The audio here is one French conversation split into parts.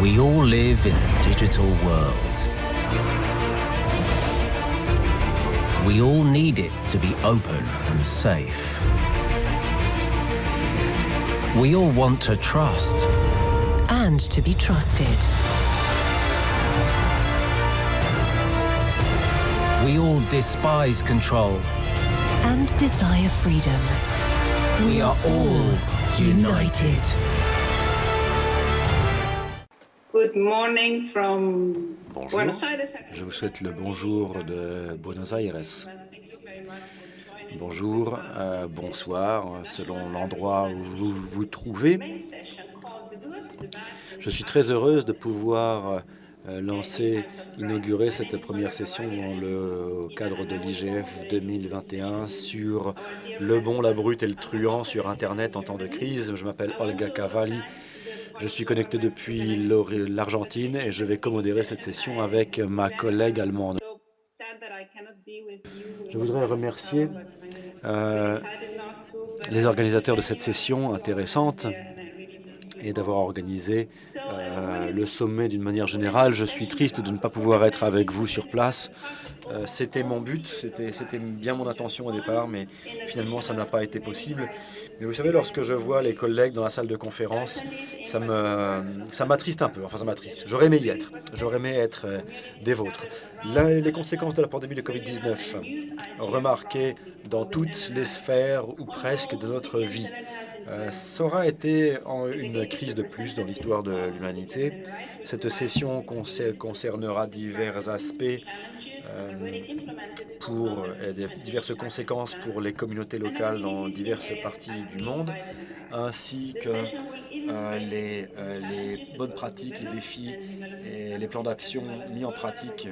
We all live in a digital world. We all need it to be open and safe. We all want to trust. and to be trusted. We all despise control. and desire freedom. We are all united. Good morning from Bonjour. Buenos Aires. Je vous souhaite le bonjour de Buenos Aires. Bonjour, euh, bonsoir, selon l'endroit où vous vous trouvez. Je suis très heureuse de pouvoir euh, lancer, inaugurer cette première session dans le cadre de l'IGF 2021 sur le bon, la brute et le truand sur Internet en temps de crise. Je m'appelle Olga Cavalli. Je suis connecté depuis l'Argentine et je vais commodérer cette session avec ma collègue allemande. Je voudrais remercier euh, les organisateurs de cette session intéressante et d'avoir organisé euh, le sommet d'une manière générale. Je suis triste de ne pas pouvoir être avec vous sur place. Euh, c'était mon but, c'était bien mon intention au départ, mais finalement ça n'a pas été possible. Mais vous savez, lorsque je vois les collègues dans la salle de conférence, ça me ça m'attriste un peu. Enfin, ça m'attriste. J'aurais aimé y être. J'aurais aimé être euh, des vôtres. Les conséquences de la pandémie de Covid-19, remarquées dans toutes les sphères ou presque de notre vie. Euh, ça aura été une crise de plus dans l'histoire de l'humanité. Cette session concer- concernera divers aspects pour euh, diverses conséquences pour les communautés locales dans diverses parties du monde, ainsi que euh, euh, les bonnes pratiques, les défis et les plans d'action mis en pratique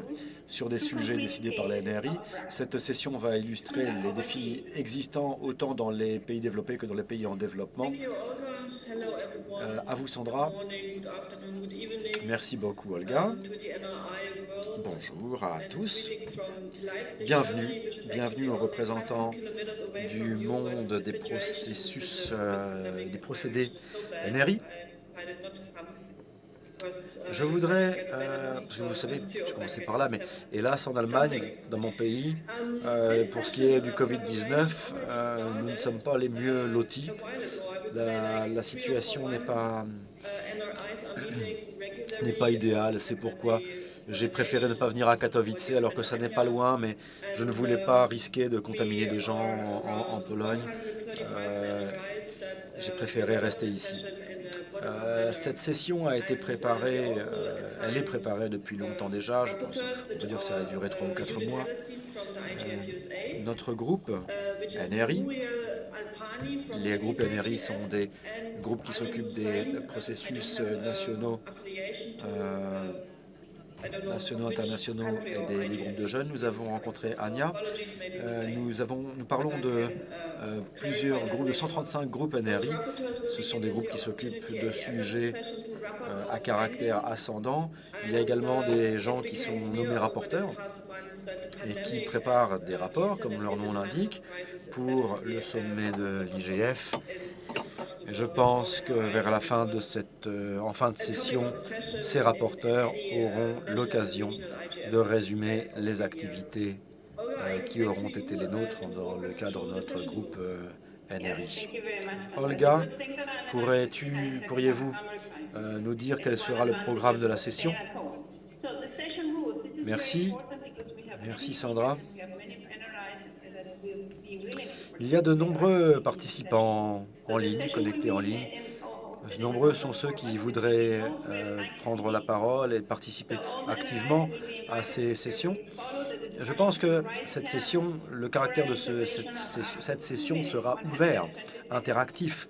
sur des sujets décidés par la NRI. Cette session va illustrer les défis existants autant dans les pays développés que dans les pays en développement. Euh, à vous Sandra. Merci beaucoup Olga. Bonjour à tous. Bienvenue, bienvenue aux représentants du monde des processus, euh, des procédés NRI. Je voudrais, euh, parce que vous savez, je commençais par là, mais hélas en Allemagne, dans mon pays, euh, pour ce qui est du Covid-19, euh, nous ne sommes pas les mieux lotis. La, situation n'est pas, pas idéale, c'est pourquoi j'ai préféré ne pas venir à Katowice alors que ça n'est pas loin, mais je ne voulais pas risquer de contaminer des gens en, Pologne. J'ai préféré rester ici. Euh, cette session a été préparée, euh, elle est préparée depuis longtemps déjà, je pense, dire que ça a duré trois ou quatre mois. Euh, notre groupe, NRI, les groupes NRI sont des groupes qui s'occupent des processus nationaux, nationaux, internationaux et des, groupes de jeunes. Nous avons rencontré Anya. Euh, nous, avons, nous parlons de euh, plusieurs groupes, de 135 groupes NRI. Ce sont des groupes qui s'occupent de sujets euh, à caractère ascendant. Il y a également des gens qui sont nommés rapporteurs et qui préparent des rapports, comme leur nom l'indique, pour le sommet de l'IGF. Je pense que vers la fin de cette, euh, en fin de session, ces rapporteurs auront l'occasion de résumer les activités euh, qui auront été les nôtres dans le cadre de notre groupe euh, NRI. Olga, pourriez-vous nous dire quel sera le programme de la session? Merci. Merci Sandra. Il y a de nombreux participants en ligne, connectés en ligne. Nombreux sont ceux qui voudraient euh, prendre la parole et participer activement à ces sessions. Je pense que cette session, le caractère de ce- cette, session sera ouvert, interactif.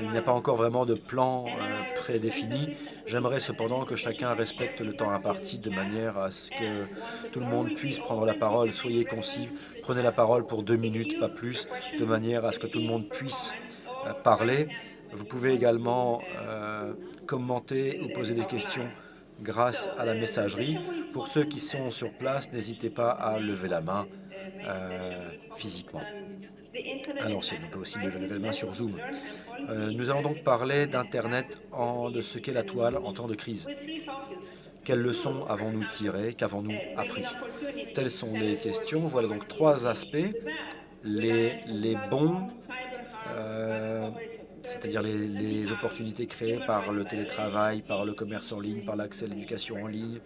Il n'y a pas encore vraiment de plan euh, prédéfini. J'aimerais cependant que chacun respecte le temps imparti de manière à ce que tout le monde puisse prendre la parole. Soyez concis, prenez la parole pour deux minutes, pas plus, de manière à ce que tout le monde puisse euh, parler. Vous pouvez également euh, commenter ou poser des questions grâce à la messagerie. Pour ceux qui sont sur place, n'hésitez pas à lever la main euh, physiquement. À l'ancienne, on peut aussi lever la main sur Zoom. Euh, nous allons donc parler d'Internet, de ce qu'est la toile en temps de crise. Quelles leçons avons-nous tirées? Qu'avons-nous appris? Telles sont les questions. Voilà donc trois aspects. Les bons, euh, c'est-à-dire les, opportunités créées par le télétravail, par le commerce en ligne, par l'accès à l'éducation en ligne.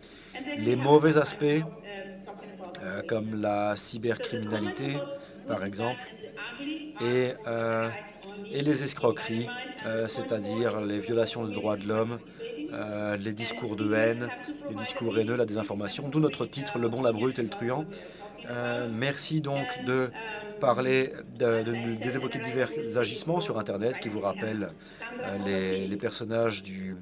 Les mauvais aspects, euh, comme la cybercriminalité, par exemple, et, euh, et les escroqueries, c'est-à-dire les violations des droits de l'homme, les discours de haine, les discours haineux, la désinformation, d'où notre titre « Le bon, la brute et le truand euh, merci donc de parler, de, de, d'évoquer divers agissements sur Internet qui vous rappellent euh, les, personnages du,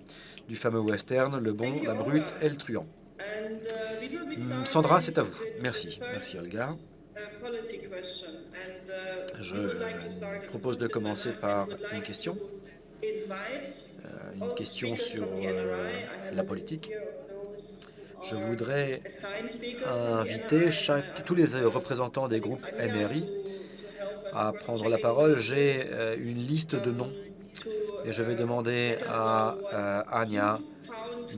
fameux western, le bon, la brute et le truand. Hum, Sandra, c'est à vous. Merci. Merci, Olga. Je propose de commencer par une question. Euh, une question sur la politique. Je voudrais inviter chaque, tous les représentants des groupes NRI à prendre la parole. J'ai euh, une liste de noms et je vais demander à Anya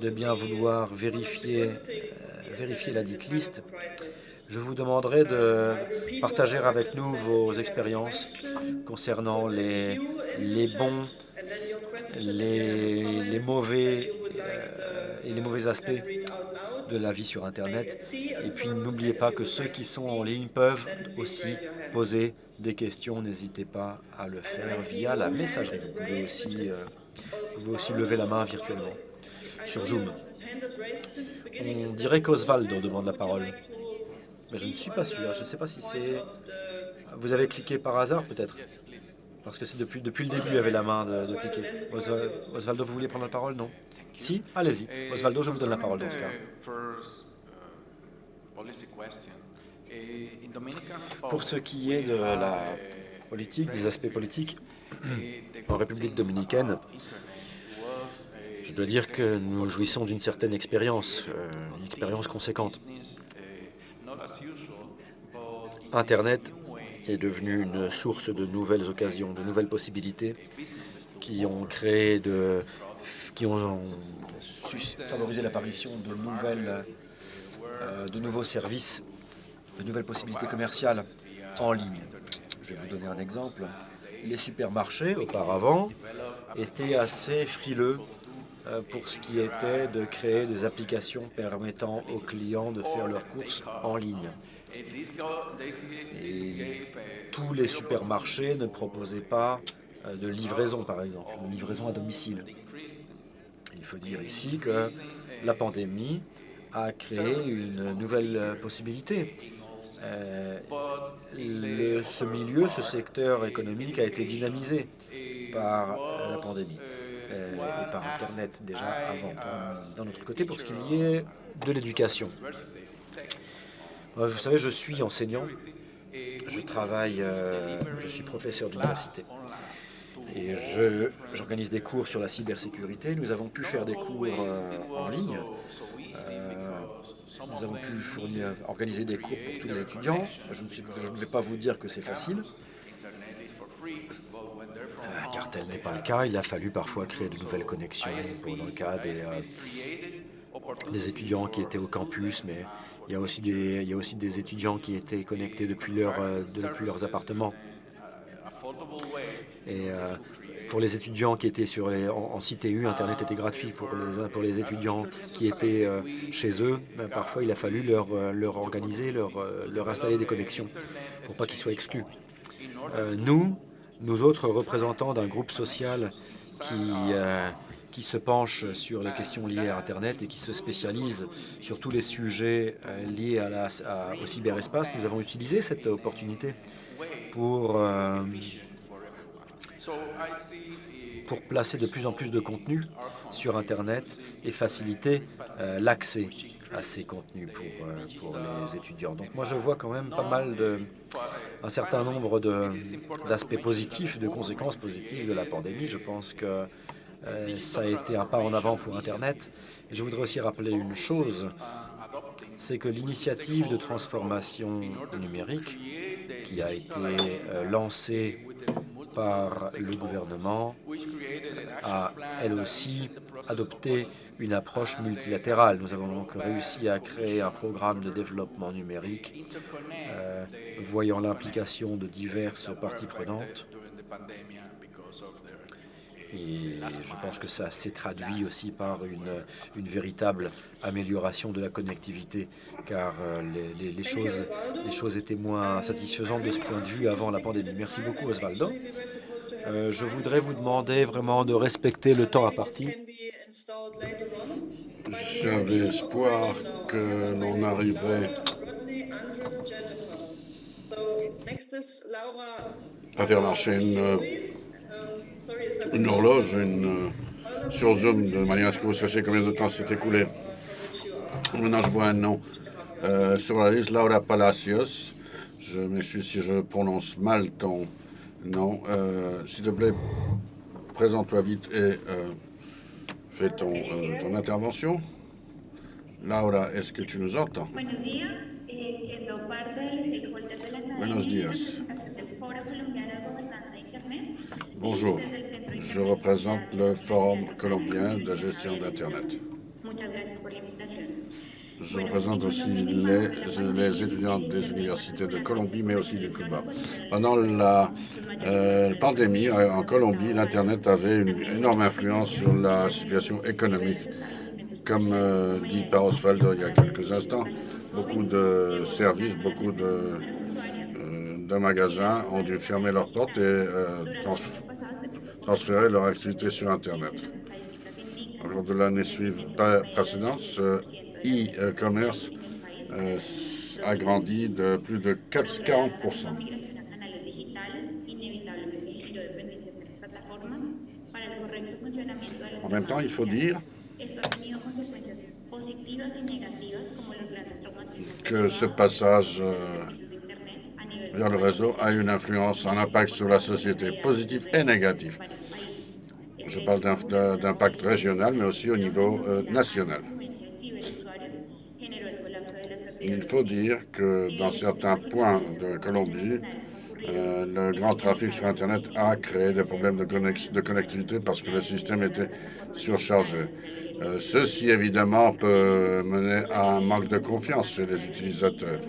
de bien vouloir vérifier, vérifier la dite liste je vous demanderai de partager avec nous vos expériences concernant les, les bons, les, mauvais euh, les mauvais aspects de la vie sur Internet. Et puis n'oubliez pas que ceux qui sont en ligne peuvent aussi poser des questions. N'hésitez pas à le faire via la messagerie. Vous pouvez aussi, euh, vous pouvez aussi lever la main virtuellement sur Zoom. On dirait qu'Osvaldo demande la parole. Mais je ne suis pas sûr. Je ne sais pas si c'est... Vous avez cliqué par hasard, peut-être? Parce que c'est depuis, depuis le début, il y avait la main de, de cliquer. Osvaldo, vous voulez prendre la parole Non? Si? Allez-y. Osvaldo, je vous donne la parole dans ce cas. Pour ce qui est de la politique, des aspects politiques, en République dominicaine, je dois dire que nous jouissons d'une certaine expérience, euh, une expérience conséquente. Internet est devenu une source de nouvelles occasions, de nouvelles possibilités qui ont créé de, qui ont favorisé l'apparition de nouvelles, euh, de nouveaux services, de nouvelles possibilités commerciales en ligne. Je vais vous donner un exemple. Les supermarchés, auparavant, étaient assez frileux euh, pour ce qui était de créer des applications permettant aux clients de faire leurs courses en ligne. Et tous les supermarchés ne proposaient pas euh, de livraison, par exemple, de livraison à domicile. Il faut dire ici que la pandémie a créé une nouvelle possibilité. Euh, ce milieu, ce secteur économique a été dynamisé par la pandémie euh, et par Internet déjà avant. D'un autre côté, pour ce qui est de l'éducation, vous savez, je suis enseignant, je travaille, euh, je suis professeur d'université et j'organise des cours sur la cybersécurité. Nous avons pu faire des cours euh, en ligne. Euh, nous avons pu organiser des cours pour tous les étudiants. Je ne, suis, je ne vais pas vous dire que c'est facile, car tel n'est pas le cas. Il a fallu parfois créer de nouvelles connexions pour, dans le cas des, des étudiants qui étaient au campus, mais il y, a aussi des, il y a aussi des étudiants qui étaient connectés depuis, leur, euh, depuis leurs appartements. Et euh, pour les étudiants qui étaient sur les, en, en CTU, Internet était gratuit. Pour les, pour les étudiants qui étaient euh, chez eux, ben, parfois il a fallu leur, leur organiser, leur, leur installer des connexions pour pas qu'ils soient exclus. Nous, nous autres représentants d'un groupe social qui qui se penche sur les questions liées à Internet et qui se spécialise sur tous les sujets euh, liés à la, au cyberespace. Nous avons utilisé cette opportunité pour, euh, pour placer de plus en plus de contenu sur Internet et faciliter euh, l'accès à ces contenus pour, pour les étudiants. Donc moi je vois quand même pas mal de, un certain nombre d'aspects positifs, de conséquences positives de la pandémie. Je pense que euh, ça a été un pas en avant pour Internet. Et je voudrais aussi rappeler une chose, c'est que l'initiative de transformation numérique qui a été euh, lancée part, le gouvernement a, elle aussi, adopté une approche multilatérale. Nous avons donc réussi à créer un programme de développement numérique euh, voyant l'implication de diverses parties prenantes. Et je pense que ça s'est traduit aussi par une, une, véritable amélioration de la connectivité, car euh, les, les, choses, les choses étaient moins satisfaisantes de ce point de vue avant la pandémie. Merci beaucoup, Osvaldo. Euh, je voudrais vous demander vraiment de respecter le temps imparti. J'avais espoir que l'on arriverait à faire marcher une une horloge une, euh, sur Zoom, de manière à ce que vous sachiez combien de temps s'est écoulé. Maintenant, je vois un nom euh, sur la liste, Laura Palacios. Je m'excuse si je prononce mal ton nom. Euh, S'il te plaît, présente-toi vite et fais ton, ton intervention. Laura, est-ce que tu nous entends? Buenos días. Eh, siendo parte del stakeholder de la academia Buenos y días. representación del Foro Colombiano de Gobernanza de Internet. Bonjour, je représente le Forum colombien de gestion d'Internet. Je représente aussi les, étudiants des universités de Colombie, mais aussi de Cuba. Pendant la euh, pandémie euh, en Colombie, l'Internet avait une énorme influence sur la situation économique. Comme euh, dit par Osvaldo il y a quelques instants, beaucoup de services, beaucoup de, de magasins ont dû fermer leurs portes et euh, trans transférer leur activité sur Internet. Au cours de l'année précédente, ce e-commerce euh, a grandi de plus de 4, 40 En même temps, il faut dire que ce passage euh, le réseau a une influence, un impact sur la société, positif et négatif. Je parle d'impact régional, mais aussi au niveau euh, national. Il faut dire que dans certains points de Colombie, euh, le grand trafic sur Internet a créé des problèmes de, de connectivité parce que le système était surchargé. Euh, ceci, évidemment, peut mener à un manque de confiance chez les utilisateurs.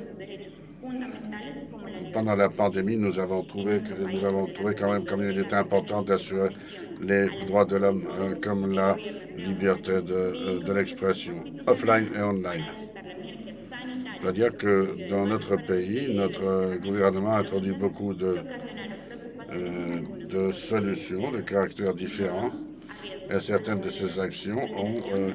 Pendant la pandémie, nous avons trouvé nous avons trouvé quand même comme il était important d'assurer les droits de l'homme, euh, comme la liberté de, euh, de l'expression, offline et online. C'est-à-dire que dans notre pays, notre gouvernement a introduit beaucoup de, euh, solutions de caractères différents et certaines de ces actions ont euh,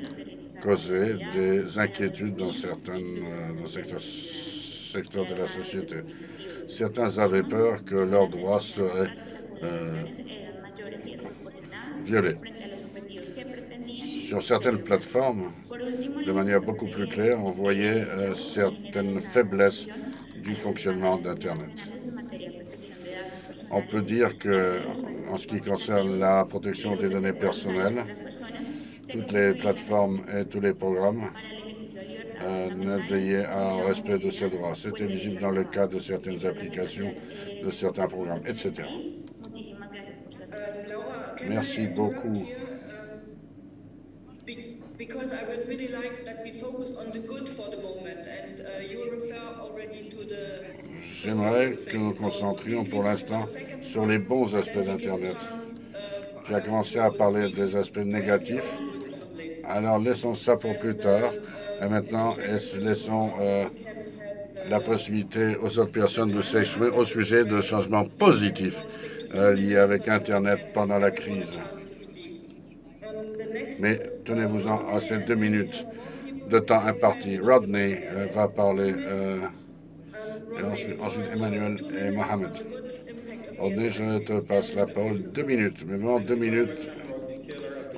causé des inquiétudes dans certains euh, secteurs de la société. Certains avaient peur que leurs droits seraient euh, violés. Sur certaines plateformes, de manière beaucoup plus claire, on voyait euh, certaines faiblesses du fonctionnement d'Internet. On peut dire que, en ce qui concerne la protection des données personnelles, toutes les plateformes et tous les programmes à un respect de ces droits. C'était visible dans le cas de certaines applications, de certains programmes, etc. Merci beaucoup. because I would really like that we focus on the good for the moment, and you refer already to the... J'aimerais que nous concentrions pour l'instant sur les bons aspects d'Internet. Tu as commencé à parler des aspects négatifs, alors laissons ça pour plus tard. Et maintenant, laissons euh, la possibilité aux autres personnes de s'exprimer au sujet de changements positifs euh, liés avec Internet pendant la crise. Mais tenez-vous-en à ces deux minutes de temps imparti. Rodney euh, va parler, et ensuite, ensuite, Emmanuel et Mohamed. Rodney, je te passe la parole deux minutes, mais vraiment deux minutes.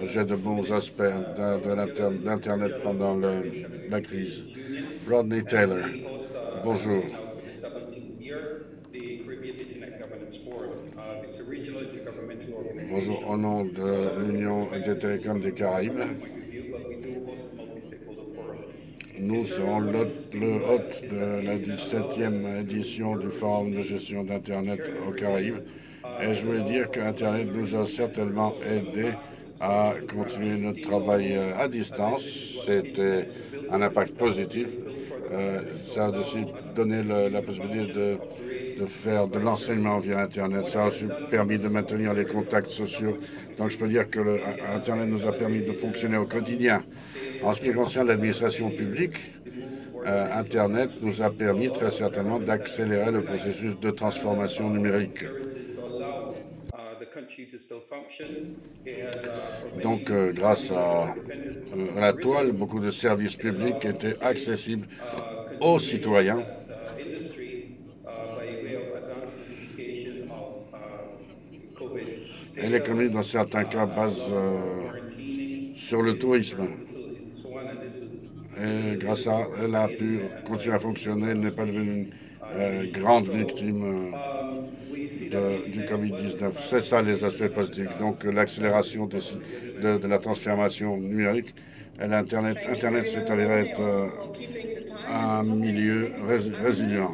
J'ai de bons aspects d'Internet pendant la crise. Rodney Taylor, bonjour. Bonjour, au nom de l'Union des télécoms des Caraïbes, nous serons le hôte de la 17e édition du Forum de gestion d'Internet aux Caraïbes Et je voulais dire qu'Internet nous a certainement aidé à continuer notre travail euh, à distance. C'était un impact positif. Euh, ça a aussi donné la possibilité de, de faire de l'enseignement via Internet. Ça a aussi permis de maintenir les contacts sociaux. Donc je peux dire que Internet nous a permis de fonctionner au quotidien. En ce qui concerne l'administration publique, euh, Internet nous a permis très certainement d'accélérer le processus de transformation numérique. Donc, euh, grâce à, euh, à la toile, beaucoup de services publics étaient accessibles aux citoyens. Et l'économie, dans certains cas, base euh, sur le tourisme. Et grâce à elle a pu continuer à fonctionner. Elle n'est pas devenue une euh, grande victime de- du Covid-19. C'est ça les aspects positifs. Donc l'accélération de, de la transformation numérique et l'Internet Internet s'est avéré être euh, un milieu rés- résilient.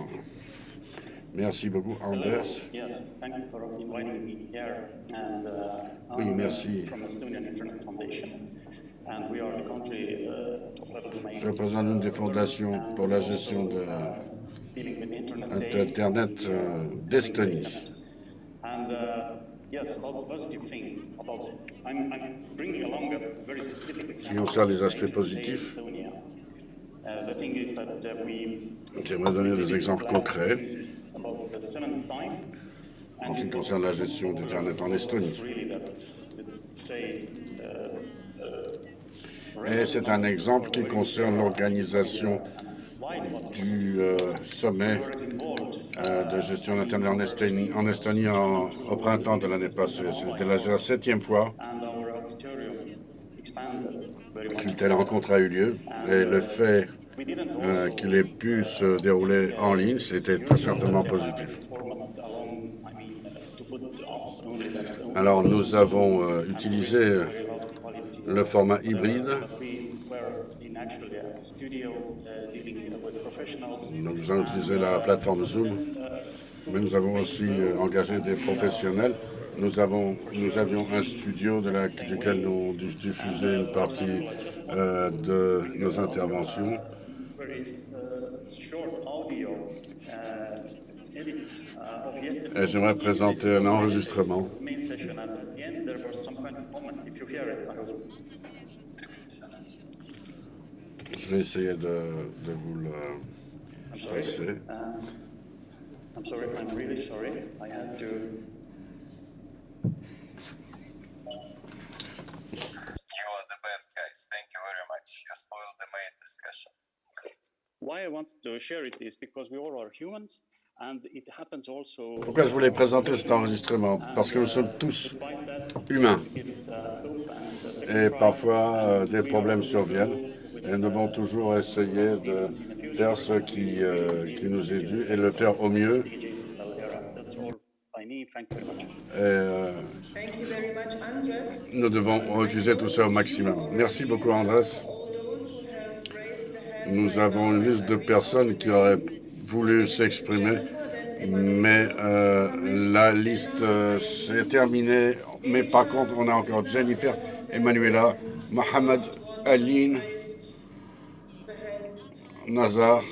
Merci beaucoup, Anders. Uh, Oui, merci. uh, Je représente une des fondations pour la gestion de. Internet euh, d'Estonie. And uh, yes, about the positive thing about I'm, I'm bringing along a very specific qui example. concerne les aspects positifs. Uh, the thing is that uh, we j'aimerais donner des exemples concrets en ce qui concerne la gestion d'Internet en Estonie. Say Et c'est un exemple qui concerne l'organisation du euh, sommet de gestion d'Internet en Estonie, en, Estonie en- au printemps de l'année passée. C'était la, septième fois qu'une telle rencontre a eu lieu. Et le fait euh, qu'il ait pu se dérouler en ligne, c'était très certainement positif. Alors nous avons euh, utilisé euh, le format hybride. Nous avons utilisé la plateforme Zoom, mais nous avons aussi euh, engagé des professionnels. Nous, avons, nous avions un studio de la, duquel nous di- diffusions une partie euh, de nos interventions. Uh, uh, uh, Et j'aimerais présenter un enregistrement. main session. And at the end, there was some kind of comment. If you hear it, I hope. Je vais essayer de, de vous le passer. I'm sorry, I'm really sorry. I had to. You are the best guys. Thank you very much. You spoiled the main discussion. Why I wanted to share it is because we all are humans, and it happens also. Pourquoi je voulais présenter cet enregistrement? Parce que nous sommes tous humains. Et parfois, euh, des problèmes surviennent. Et nous devons toujours essayer de faire ce qui, euh, qui nous est dû et le faire au mieux. Euh, nous devons utiliser tout ça au maximum. Merci beaucoup, Andrés. Nous avons une liste de personnes qui auraient voulu s'exprimer, mais euh, la liste s'est terminée. Mais par contre, on a encore Jennifer, Emanuela, Mohamed, Aline, Nazar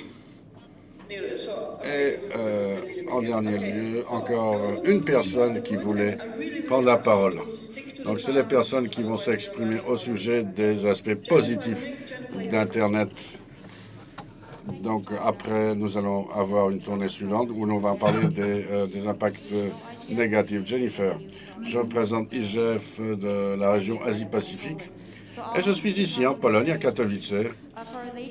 et euh, en dernier lieu, encore une personne qui voulait prendre la parole. Donc, c'est les personnes qui vont s'exprimer au sujet des aspects positifs d'Internet donc après, nous allons avoir une tournée suivante où l'on va parler des, euh, des impacts négatifs. Jennifer, je représente IGF de la région Asie-Pacifique et je suis ici en Pologne, à Katowice.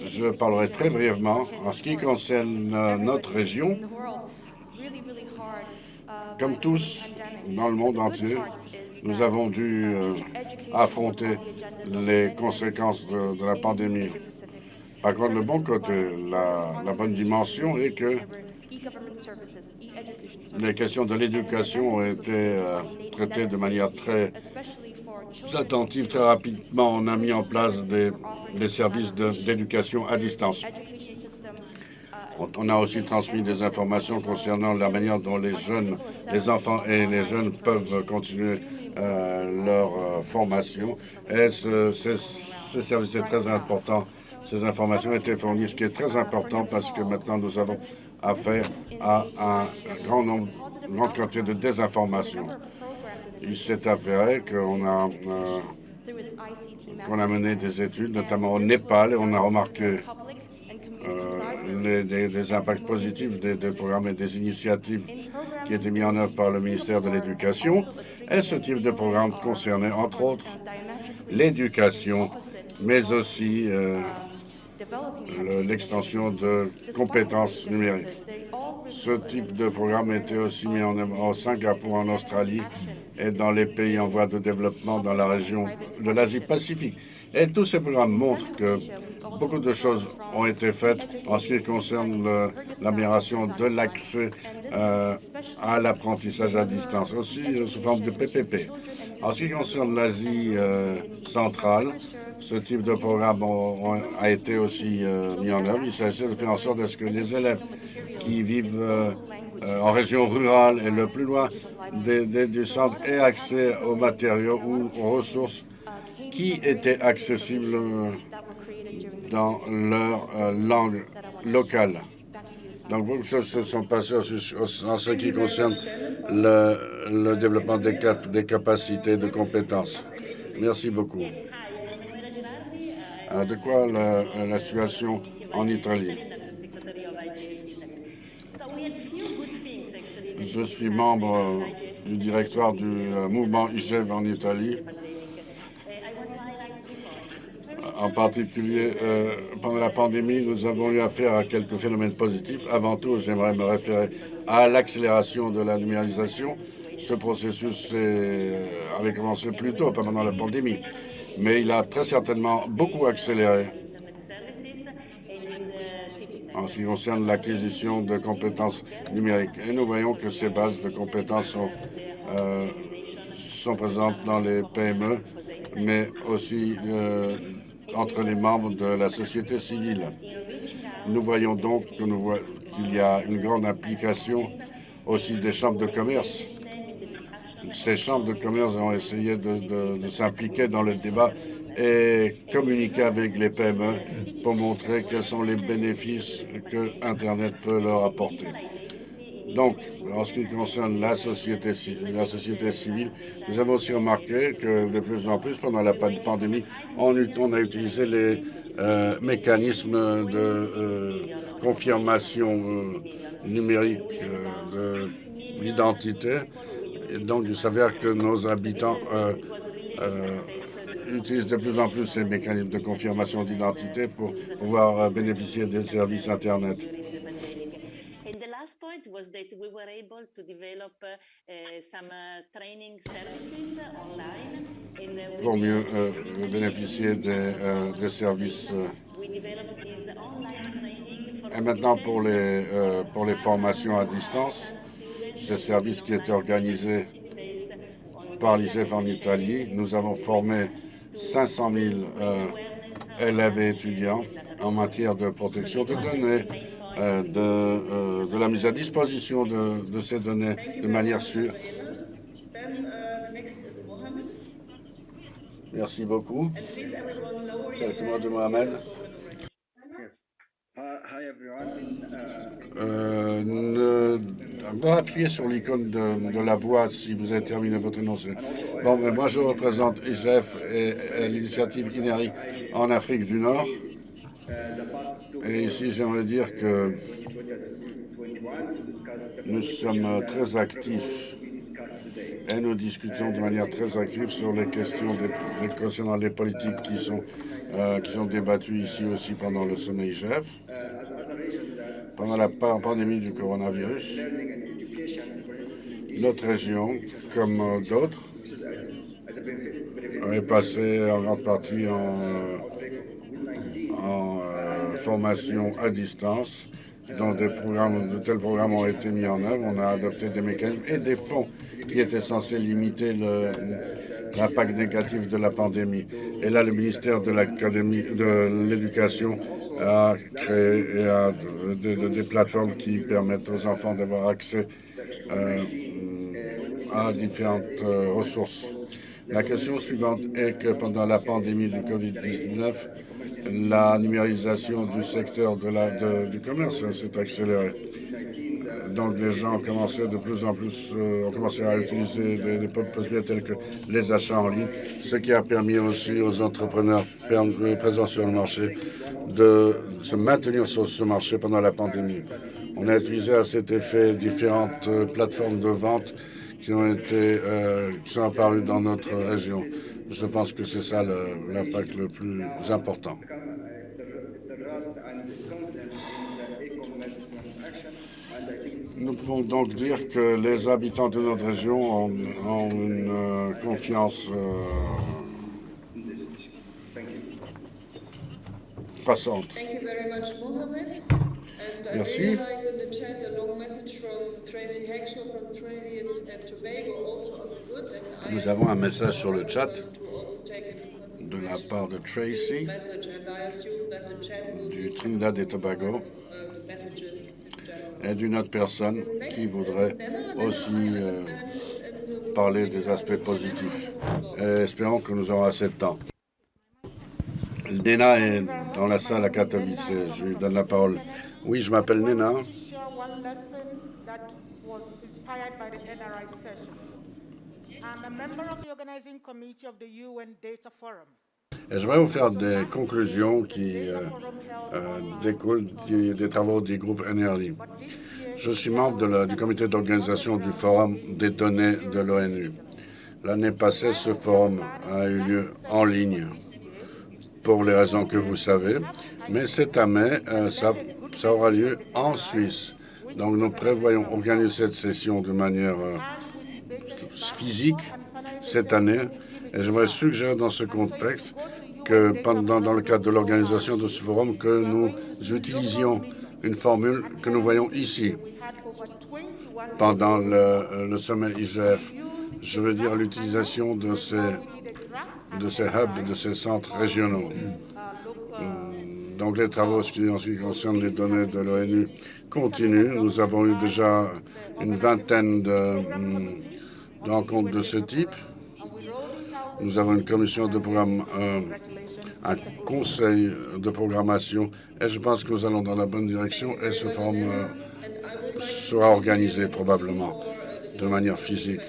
Je parlerai très brièvement en ce qui concerne euh, notre région. Comme tous dans le monde entier, nous avons dû euh, affronter les conséquences de, la pandémie. Par contre, le bon côté, la, la bonne dimension est que les questions de l'éducation ont été euh, traitées de manière très attentive. Très rapidement, on a mis en place des, des services de- d'éducation à distance. On, on a aussi transmis des informations concernant la manière dont les jeunes, les enfants et les jeunes peuvent continuer euh, leur euh, formation. Et ce, ce, ce service est très important. Ces informations étaient fournies, ce qui est très important parce que maintenant nous avons affaire à un grand nombre, une grande quantité de désinformation. Il s'est avéré qu'on a, euh, a mené des études, notamment au Népal, et on a remarqué euh, les, impacts positifs des, programmes et des initiatives qui étaient mis en œuvre par le ministère de l'Éducation. Et ce type de programme concernait, entre autres, l'éducation, mais aussi euh, le- l'extension de compétences numériques. Ce type de programme était aussi mis en œuvre au Singapour, en Australie et dans les pays en voie de développement dans la région de l'Asie-Pacifique. Et tous ces programmes montrent que beaucoup de choses ont été faites en ce qui concerne l'amélioration de l'accès euh, à l'apprentissage à distance, aussi sous forme de PPP. En ce qui concerne l'Asie euh, centrale, ce type de programme a été aussi euh, mis en œuvre. Il s'agit de faire en sorte que les élèves qui vivent euh, euh, en région rurale et le plus loin du centre aient accès aux matériaux ou aux ressources qui étaient accessibles dans leur langue locale. Donc, beaucoup de choses se sont passées en ce- qui concerne le, développement des, des capacités, de compétences. Merci beaucoup. Alors, de quoi la, la situation en Italie? Je suis membre euh, du directoire du euh, mouvement IGEV en Italie. En particulier, euh, pendant la pandémie, nous avons eu affaire à quelques phénomènes positifs. Avant tout, j'aimerais me référer à l'accélération de la numérisation. Ce processus euh, avait commencé plus tôt, pendant la pandémie, mais il a très certainement beaucoup accéléré en ce qui concerne l'acquisition de compétences numériques. Et nous voyons que ces bases de compétences sont, euh, sont présentes dans les PME, mais aussi euh, entre les membres de la société civile. Nous voyons donc qu'il y a une grande implication aussi des chambres de commerce. Ces chambres de commerce ont essayé de, s'impliquer dans le débat et communiquer avec les PME pour montrer quels sont les bénéfices que Internet peut leur apporter. Donc, en ce qui concerne la société, ci- la société civile, nous avons aussi remarqué que de plus en plus, pendant la pa- pandémie, on, on a utilisé les euh, mécanismes de euh, confirmation euh, numérique de l'identité. Et donc, il s'avère que nos habitants euh, euh, utilisent de plus en plus ces mécanismes de confirmation d'identité pour pouvoir euh, bénéficier des services Internet. And the last point was that we were able to develop some training services online. And we pour mieux euh, bénéficier des, des services. Et maintenant, pour les, pour les formations à distance, ce service qui était organisé par l'ISEF en Italie, nous avons formé 500 000 euh, élèves et étudiants en matière de protection de données, euh, de, euh, de la mise à disposition de, de ces données de manière sûre. Merci beaucoup. Quelques mots de Mohamed. Euh, ne, bon, appuyez sur l'icône de, la voix si vous avez terminé votre énoncé. Bon, ben, moi je représente IGF et, et l'initiative INERI en Afrique du Nord. Et ici, j'aimerais dire que nous sommes très actifs et nous discutons de manière très active sur les questions des- concernant les politiques qui sont, euh, qui débattues ici aussi pendant le sommet IGF. Pendant la pa- pandémie du coronavirus, notre région, comme euh, d'autres, est passée en grande partie en, en euh, formation à distance, dont des programmes, de tels programmes ont été mis en œuvre. On a adopté des mécanismes et des fonds qui étaient censés limiter l'impact négatif de la pandémie. Et là, le ministère de l'Éducation a créé et a des plateformes qui permettent aux enfants d'avoir accès euh, à différentes euh, ressources. La question suivante est que pendant la pandémie du COVID-19, la numérisation du secteur du commerce s'est accélérée. Donc les gens ont commencé de plus en plus euh, ont commencé à utiliser des, des possibilités telles que les achats en ligne, ce qui a permis aussi aux entrepreneurs présents sur le marché de se maintenir sur ce marché pendant la pandémie. On a utilisé à cet effet différentes euh, plateformes de vente qui ont été euh, qui sont apparues dans notre région. Je pense que c'est ça l'impact le, le plus important. Nous pouvons donc dire que les habitants de notre région ont, ont une euh, confiance euh, Merci. Nous avons un message sur le chat de la part de Tracy du Trinidad et Tobago et d'une autre personne qui voudrait aussi euh, parler des aspects positifs. Et espérons que nous aurons assez de temps. Nena est dans la salle à Katowice. Je lui donne la parole. Oui, je m'appelle Nena. Et je vais vous faire des conclusions qui euh, euh, découlent des, des travaux du groupe NRD. Je suis membre de la, du comité d'organisation du Forum des données de l'ONU. L'année passée, ce forum a eu lieu en ligne pour les raisons que vous savez, mais cette année, euh, ça, ça, aura lieu en Suisse. Donc nous prévoyons organiser cette session de manière euh, physique cette année et j'aimerais suggérer dans ce contexte que pendant dans le cadre de l'organisation de ce forum que nous utilisions une formule que nous voyons ici pendant le, le sommet IGF. Je veux dire l'utilisation de ces, de ces hubs, de ces centres régionaux. Donc les travaux en ce qui concerne les données de l'ONU continuent. Nous avons eu déjà une vingtaine de, de rencontres de ce type. Nous avons une commission de programme, euh, un conseil de programmation, et je pense que nous allons dans la bonne direction et ce forum euh, sera organisé probablement de manière physique.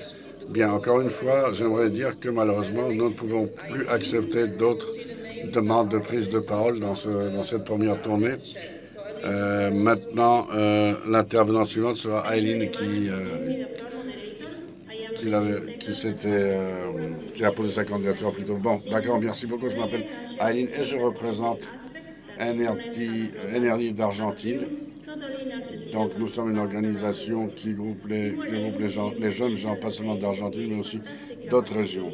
Bien, encore une fois, j'aimerais dire que malheureusement, nous ne pouvons plus accepter d'autres demandes de prise de parole dans, ce, dans cette première tournée. Euh, maintenant, euh, l'intervenante suivante sera Eileen qui, euh, qui, qui, euh, qui, a posé sa candidature plutôt. Bon, d'accord, merci beaucoup. Je m'appelle Eileen et je représente NRD d'Argentine. Donc nous sommes une organisation qui groupe les, groupe les, les jeunes gens, pas seulement d'Argentine, mais aussi d'autres régions.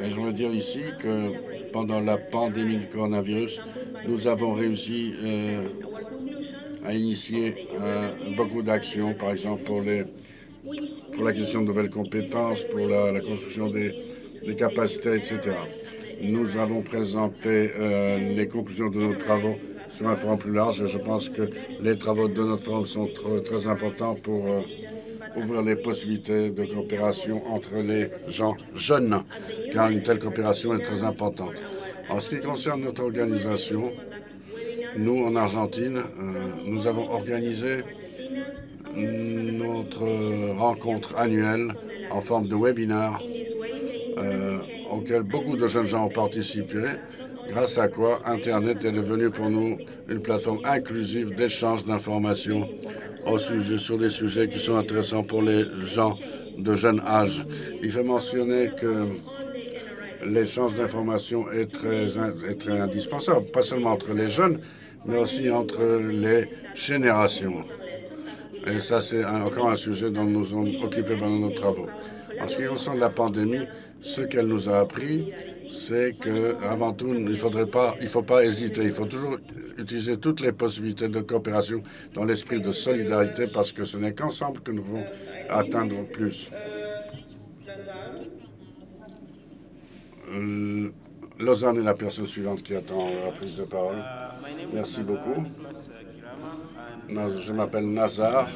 Et je veux dire ici que pendant la pandémie du coronavirus, nous avons réussi euh, à initier euh, beaucoup d'actions, par exemple pour, les, pour l'acquisition de nouvelles compétences, pour la, construction des, capacités, etc. Nous avons présenté euh, les conclusions de nos travaux sur un forum plus large. Je pense que les travaux de notre forum sont très, importants pour ouvrir les possibilités de coopération entre les gens jeunes, car une telle coopération est très importante. En ce qui concerne notre organisation, nous, en Argentine, euh, nous avons organisé notre rencontre annuelle en forme de webinaire euh, auquel beaucoup de jeunes gens ont participé grâce à quoi Internet est devenu pour nous une plateforme inclusive d'échange d'informations au sujet, sur des sujets qui sont intéressants pour les gens de jeune âge. Il faut mentionner que l'échange d'informations est très, est très indispensable, pas seulement entre les jeunes, mais aussi entre les générations. Et ça, c'est encore un sujet dont nous sommes occupés pendant nos travaux. En ce qui concerne la pandémie, ce qu'elle nous a appris, c'est qu'avant tout, il ne faudrait pas, il faut pas hésiter. Il faut toujours utiliser toutes les possibilités de coopération dans l'esprit de solidarité parce que ce n'est qu'ensemble que nous pouvons atteindre plus. Lausanne est la personne suivante qui attend la prise de parole. Merci beaucoup. Je m'appelle Nazar.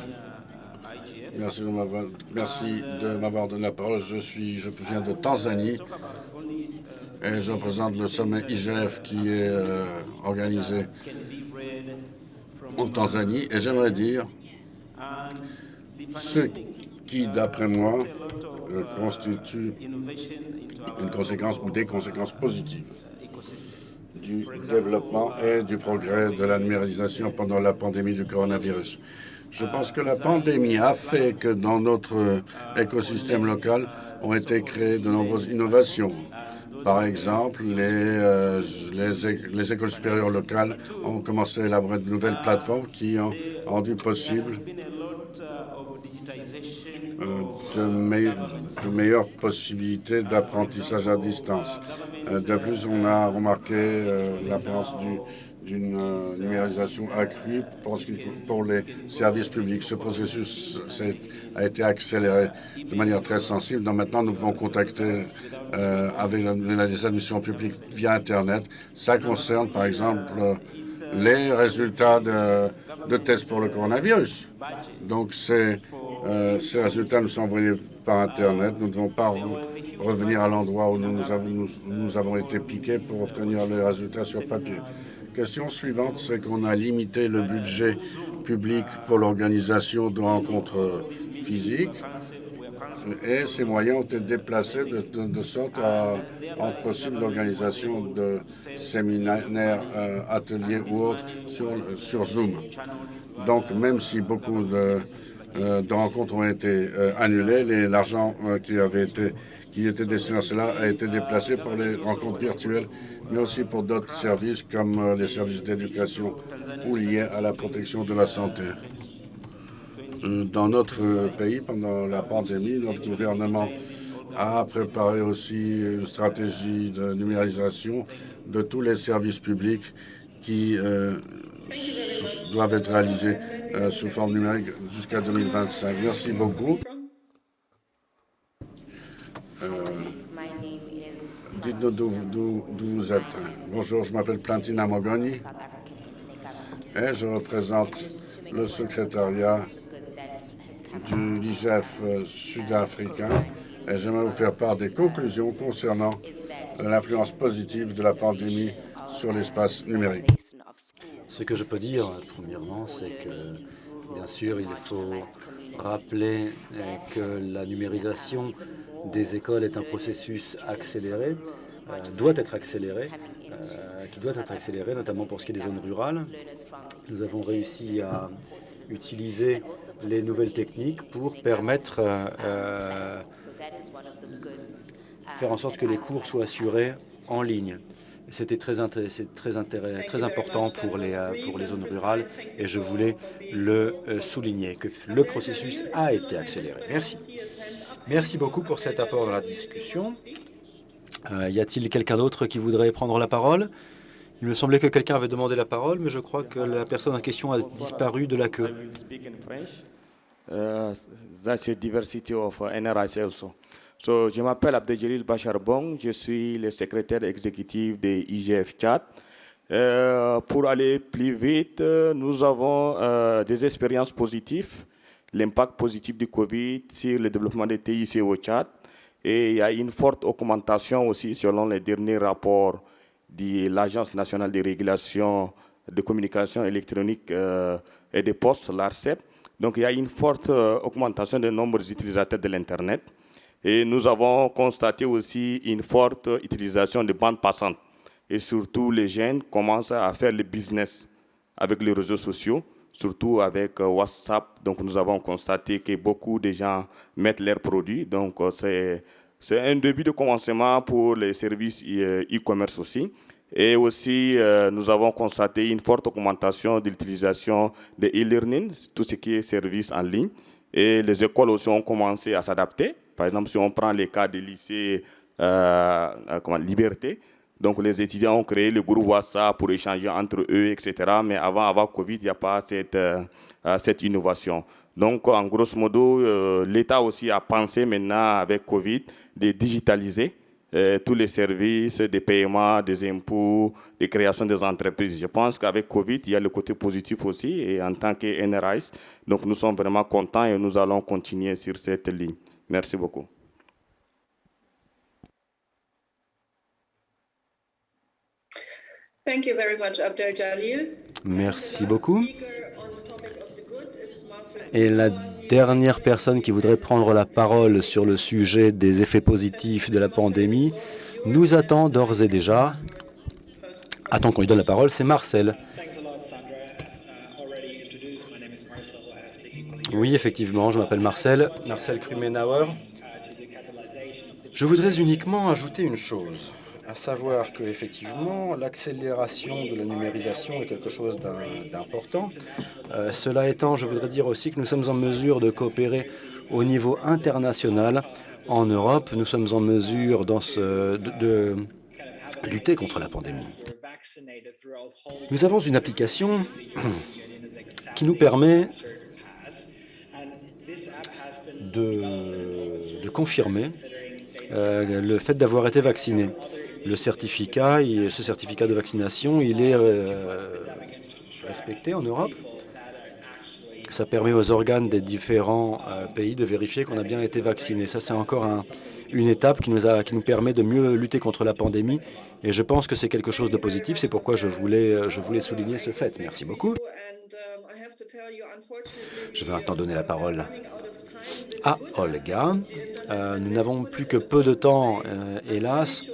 Merci de m'avoir donné la parole. Je, suis, je viens de Tanzanie et je représente le sommet IGF qui est euh, organisé en Tanzanie. Et j'aimerais dire ce qui, d'après moi, euh, constitue une conséquence ou des conséquences positives du développement et du progrès de la numérisation pendant la pandémie du coronavirus. Je pense que la pandémie a fait que dans notre écosystème local ont été créées de nombreuses innovations. Par exemple, les, euh, les, écoles supérieures locales ont commencé à élaborer de nouvelles plateformes qui ont rendu possible euh, de, meilleures possibilités d'apprentissage à distance. Euh, de plus, on a remarqué l'apparence du, d'une euh, numérisation accrue pour, les services publics. Ce processus a été accéléré de manière très sensible. Donc maintenant, nous pouvons contacter euh, avec les administrations publiques via Internet. Ça concerne, par exemple, les résultats de, tests pour le coronavirus. Donc, ces, euh, résultats nous sont envoyés par Internet. Nous ne devons pas revenir à l'endroit où nous avons été piqués pour obtenir les résultats sur papier. Question suivante, c'est qu'on a limité le budget public pour l'organisation de rencontres physiques et ces moyens ont été déplacés de, sorte à rendre possible l'organisation de séminaires, euh, ateliers ou autres sur, sur Zoom. Donc, même si beaucoup de, euh, rencontres ont été euh, annulées, l'argent qui avait été qui était destiné à cela a été déplacé pour les rencontres virtuelles mais aussi pour d'autres services comme euh, les services d'éducation ou liés à la protection de la santé. Euh, dans notre pays, pendant la pandémie, notre gouvernement a préparé aussi une stratégie de numérisation de tous les services publics qui euh, doivent être réalisés sous forme numérique jusqu'à 2025. Merci beaucoup. Dites-nous d'où vous êtes. Bonjour, je m'appelle Plantina Mogoni et je représente le secrétariat du LIGEF sud-africain et j'aimerais vous faire part des conclusions concernant l'influence positive de la pandémie sur l'espace numérique. Ce que je peux dire, premièrement, c'est que, bien sûr, il faut rappeler que la numérisation des écoles est un processus accéléré, euh, doit être accéléré, euh, qui doit être accéléré, notamment pour ce qui est des zones rurales. Nous avons réussi à utiliser les nouvelles techniques pour permettre euh, faire en sorte que les cours soient assurés en ligne. C'était très, très, très important pour les zones rurales et je voulais le souligner, que le processus a été accéléré. Merci. Merci beaucoup pour cet apport dans la discussion. Euh, y a-t-il quelqu'un d'autre qui voudrait prendre la parole? Il me semblait que quelqu'un avait demandé la parole, mais je crois que la personne en question a disparu de la queue. Uh, that's a diversity of NRIC also. So, je m'appelle Abdeljalil Bacharbong, je suis le secrétaire exécutif de IGF Chat. Euh, pour aller plus vite, nous avons euh, des expériences positives l'impact positif du Covid sur le développement des TIC au Tchad. Et il y a une forte augmentation aussi selon les derniers rapports de l'Agence nationale de régulation de communication électronique euh, et des postes, l'ARCEP. Donc il y a une forte euh, augmentation des nombres d'utilisateurs de l'Internet. Et nous avons constaté aussi une forte utilisation de bandes passantes. Et surtout, les jeunes commencent à faire le business avec les réseaux sociaux surtout avec euh, WhatsApp. Donc, nous avons constaté que beaucoup de gens mettent leurs produits. Donc, euh, c'est un début de commencement pour les services euh, e-commerce aussi. Et aussi, nous avons constaté une forte augmentation de l'utilisation de e-learning, tout ce qui est services en ligne. Et les écoles aussi ont commencé à s'adapter. Par exemple, si on prend les cas des lycées comment, Liberté, donc les étudiants ont créé le groupe WhatsApp pour échanger entre eux, etc. Mais avant, avant Covid, il n'y a pas cette, euh, euh, cette innovation. Donc en grosso modo, euh, l'État aussi a pensé maintenant avec Covid de digitaliser tous les services, des paiements, des impôts, des créations des entreprises. Je pense qu'avec Covid, il y a le côté positif aussi, et en tant que NRIs, donc nous sommes vraiment contents et nous allons continuer sur cette ligne. Merci beaucoup. Thank you very much, Abdel Jalil. Merci beaucoup. Et la dernière personne qui voudrait prendre la parole sur le sujet des effets positifs de la pandémie nous attend d'ores et déjà. Attends qu'on lui donne la parole, c'est Marcel. Oui, effectivement, je m'appelle Marcel, Marcel Krumenauer. Je voudrais uniquement ajouter une chose à savoir que effectivement l'accélération de la numérisation est quelque chose d'important. Euh, cela étant, je voudrais dire aussi que nous sommes en mesure de coopérer au niveau international. En Europe, nous sommes en mesure de, lutter contre la pandémie. Nous avons une application qui nous permet de, de confirmer euh, le fait d'avoir été vacciné le certificat, ce certificat de vaccination, il est euh, respecté en Europe. Ça permet aux organes des différents euh, pays de vérifier qu'on a bien été vacciné. Ça, c'est encore une étape qui nous, permet de mieux lutter contre la pandémie. Et je pense que c'est quelque chose de positif. C'est pourquoi je voulais, je voulais souligner ce fait. Merci beaucoup. Je vais maintenant donner la parole à Olga. Euh, nous n'avons plus que peu de temps, hélas.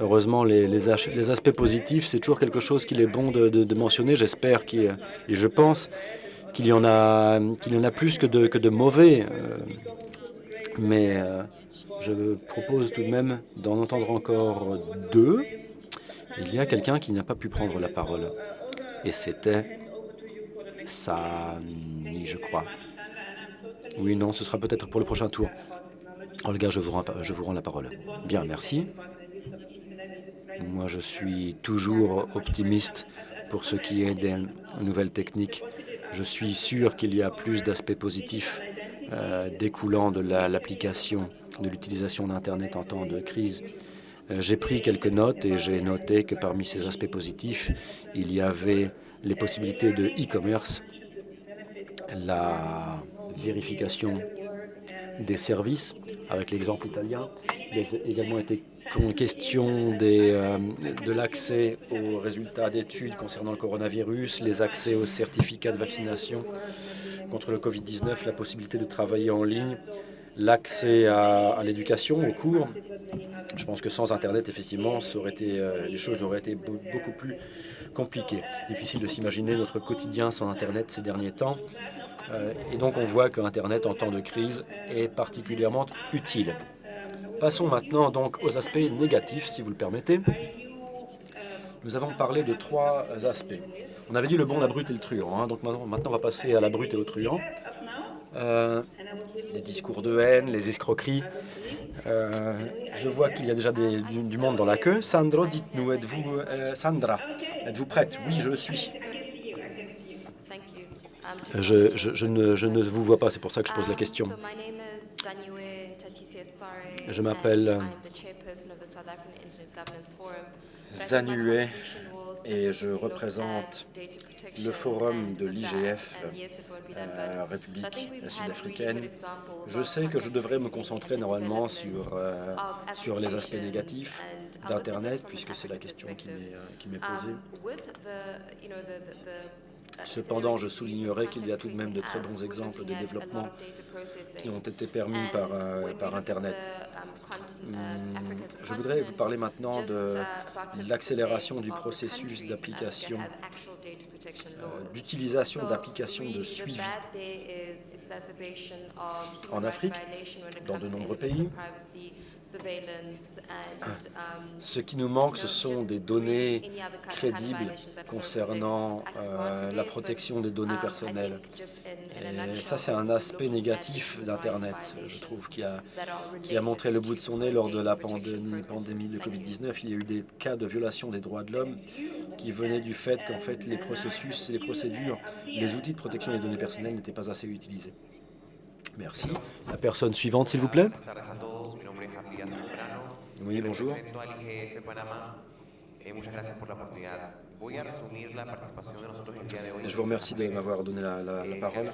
Heureusement, les, aspects positifs, c'est toujours quelque chose qu'il est bon de, mentionner. J'espère et je pense qu'il y en a y en a plus que de, mauvais. Euh, mais euh, je propose tout de même d'en entendre encore deux. Il y a quelqu'un qui n'a pas pu prendre la parole. Et c'était Sami, je crois. Oui, non, ce sera peut-être pour le prochain tour. Olga, je vous rends la parole. Bien, merci. Moi, je suis toujours optimiste pour ce qui est des nouvelles techniques. Je suis sûr qu'il y a plus d'aspects positifs euh, découlant de l'application, de l'utilisation d'Internet en temps de crise. Euh, j'ai pris quelques notes et j'ai noté que parmi ces aspects positifs, il y avait les possibilités de e-commerce, la vérification des services, avec l'exemple italien. Il a également été question euh, de l'accès aux résultats d'études concernant le coronavirus, les accès aux certificats de vaccination contre le Covid-19, la possibilité de travailler en ligne, l'accès à, l'éducation, aux cours. Je pense que sans Internet, effectivement, euh, les choses auraient été beaucoup plus compliquées. Difficile de s'imaginer notre quotidien sans Internet ces derniers temps. Euh, et donc, on voit que Internet, en temps de crise, est particulièrement utile. Passons maintenant donc aux aspects négatifs, si vous le permettez. Nous avons parlé de trois aspects. On avait dit le bon, la brute et le truand. Hein. donc maintenant, on va passer à la brute et au truand. Euh, les discours de haine, les escroqueries. Euh, je vois qu'il y a déjà du, monde dans la queue. Sandro, dites-nous, êtes-vous euh, Sandra, êtes-vous prête? Oui, je le suis. Je, je, ne, je, ne, vous vois pas, c'est pour ça que je pose la question. Je m'appelle Zanue et je représente le forum de l'IGF, euh, République sud-africaine. Je sais que je devrais me concentrer normalement sur, euh, sur les aspects négatifs d'Internet, puisque c'est la question qui m'est posée. Cependant, je soulignerai qu'il y a tout de même de très bons exemples de développement qui ont été permis par, euh, Internet. Hmm, je voudrais vous parler maintenant de l'accélération du processus d'application, euh, d'utilisation d'applications de suivi en Afrique, dans de nombreux pays. Ce qui nous manque, ce sont des données crédibles concernant euh, la protection des données personnelles. Et ça, c'est un aspect négatif d'Internet, je trouve, qui a, qui a montré le bout de son nez lors de la pandémie, pandémie de Covid-19. Il y a eu des cas de violation des droits de l'homme qui venaient du fait qu'en fait, les processus, les procédures, les outils de protection des données personnelles n'étaient pas assez utilisés. Merci. La personne suivante, s'il vous plaît. Oui, bonjour. Je vous remercie de m'avoir donné la, la, parole.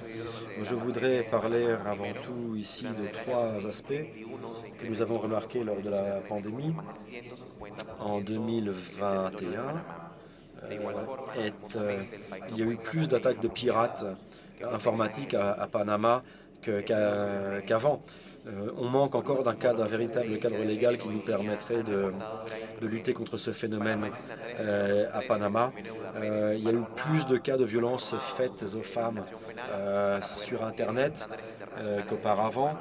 Je voudrais parler avant tout ici de trois aspects que nous avons remarqués lors de la pandémie. En 2021, euh, euh, il y a eu plus d'attaques de pirates informatiques à, Panama qu'avant. Euh, on manque encore d'un cadre, un véritable cadre légal qui nous permettrait de, lutter contre ce phénomène euh, à Panama. Euh, il y a eu plus de cas de violences faites aux femmes sur Internet qu'auparavant.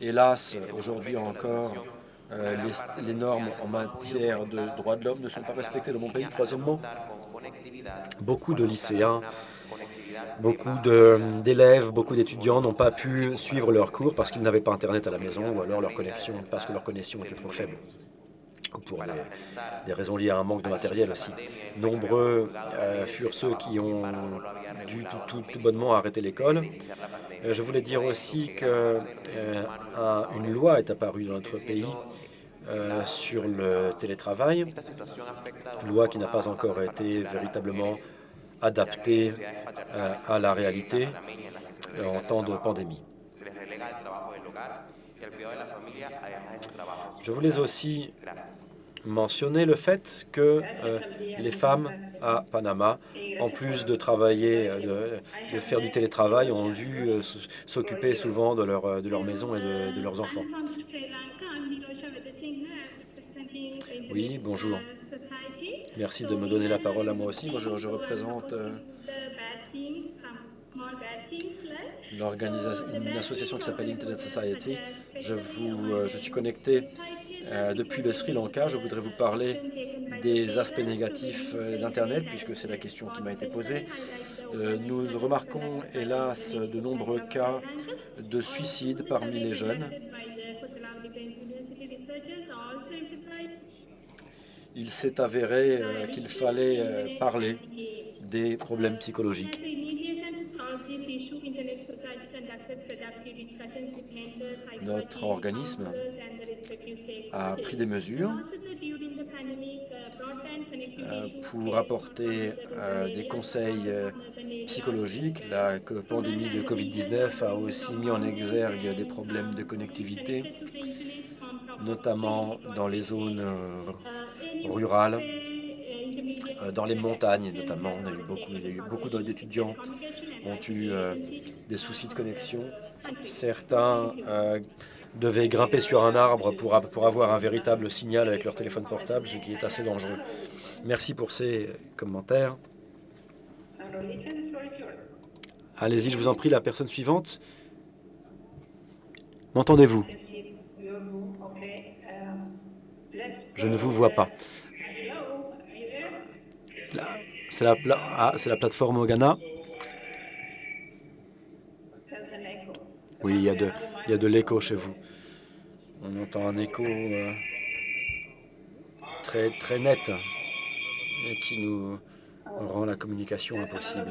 Hélas, aujourd'hui encore, les, les, normes en matière de droits de l'homme ne sont pas respectées dans mon pays. Troisièmement, beaucoup de lycéens Beaucoup d'élèves, beaucoup d'étudiants n'ont pas pu suivre leurs cours parce qu'ils n'avaient pas Internet à la maison ou alors leur connexion, parce que leur connexion était trop faible ou pour des, raisons liées à un manque de matériel aussi. Nombreux euh, furent ceux qui ont dû tout, bonnement arrêter l'école. Euh, je voulais dire aussi qu'une euh, loi est apparue dans notre pays sur le télétravail, loi qui n'a pas encore été véritablement adapté euh, à la réalité euh, en temps de pandémie. Je voulais aussi mentionner le fait que euh, les femmes à Panama, en plus de travailler, de, faire du télétravail, ont dû s'occuper souvent de leur, de leur maison et de leurs enfants. Oui, bonjour. Merci de me donner la parole à moi aussi. Moi, je, représente euh, une association qui s'appelle Internet Society. Je, euh, suis connecté euh, depuis le Sri Lanka. Je voudrais vous parler des aspects négatifs d'Internet, puisque c'est la question qui m'a été posée. nous remarquons, hélas, de nombreux cas de suicide parmi les jeunes il s'est avéré euh, qu'il fallait euh, parler des problèmes psychologiques. Notre organisme a pris des mesures euh, pour apporter des conseils psychologiques. La pandémie de Covid-19 a aussi mis en exergue des problèmes de connectivité, notamment dans les zones rurales, euh, dans les montagnes notamment. On a eu beaucoup, il y a eu beaucoup d'étudiants ont eu euh, des soucis de connexion. Certains euh, devaient grimper sur un arbre pour, pour avoir un véritable signal avec leur téléphone portable, ce qui est assez dangereux. Merci pour ces commentaires. Allez-y, je vous en prie, la personne suivante. M'entendez-vous? Je ne vous vois pas. C'est la, ah, la plateforme au Ghana. Oui, il y a de, il y a de l'écho chez vous. On entend un écho euh, très, très net et qui nous rend la communication impossible.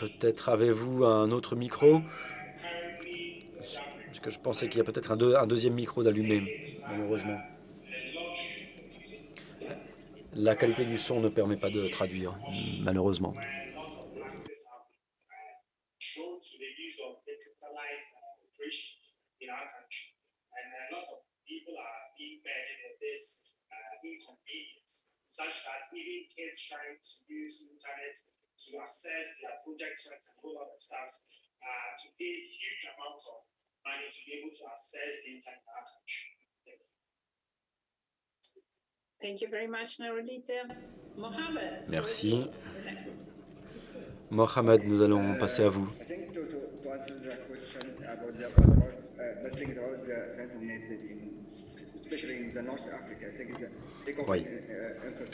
Peut-être avez-vous un autre micro? Parce que je pensais qu'il y a peut-être un, deuxième micro d'allumé, malheureusement. La qualité du son ne permet pas de traduire, malheureusement. uh, to pay huge amounts of money to be able to access the our country. Merci. Mohamed, nous allons passer à vous. Oui,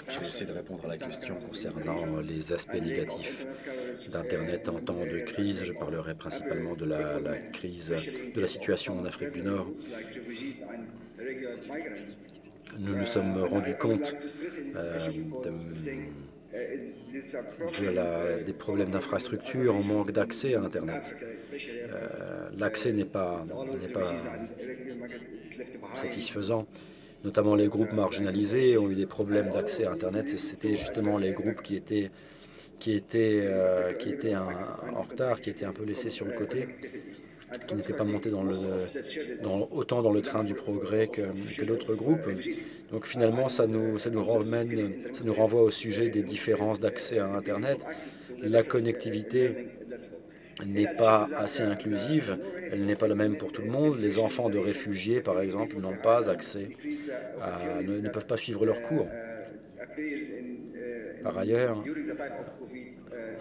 je vais essayer de répondre à la question concernant les aspects négatifs d'Internet en temps de crise. Je parlerai principalement de la, la crise, de la situation en Afrique du Nord. nous nous sommes rendus compte euh, de la, des problèmes d'infrastructure, on manque d'accès à Internet. Euh, L'accès n'est pas, pas satisfaisant. Notamment les groupes marginalisés ont eu des problèmes d'accès à Internet. C'était justement les groupes qui étaient, qui étaient, euh, qui étaient en retard, qui étaient un peu laissés sur le côté qui n'étaient pas montés dans le, dans, autant dans le train du progrès que, que d'autres groupes. Donc finalement, ça nous, ça nous renvoie au sujet des différences d'accès à Internet. La connectivité n'est pas assez inclusive, elle n'est pas la même pour tout le monde. Les enfants de réfugiés, par exemple, n'ont pas accès, ne, peuvent pas suivre leurs cours. Par ailleurs,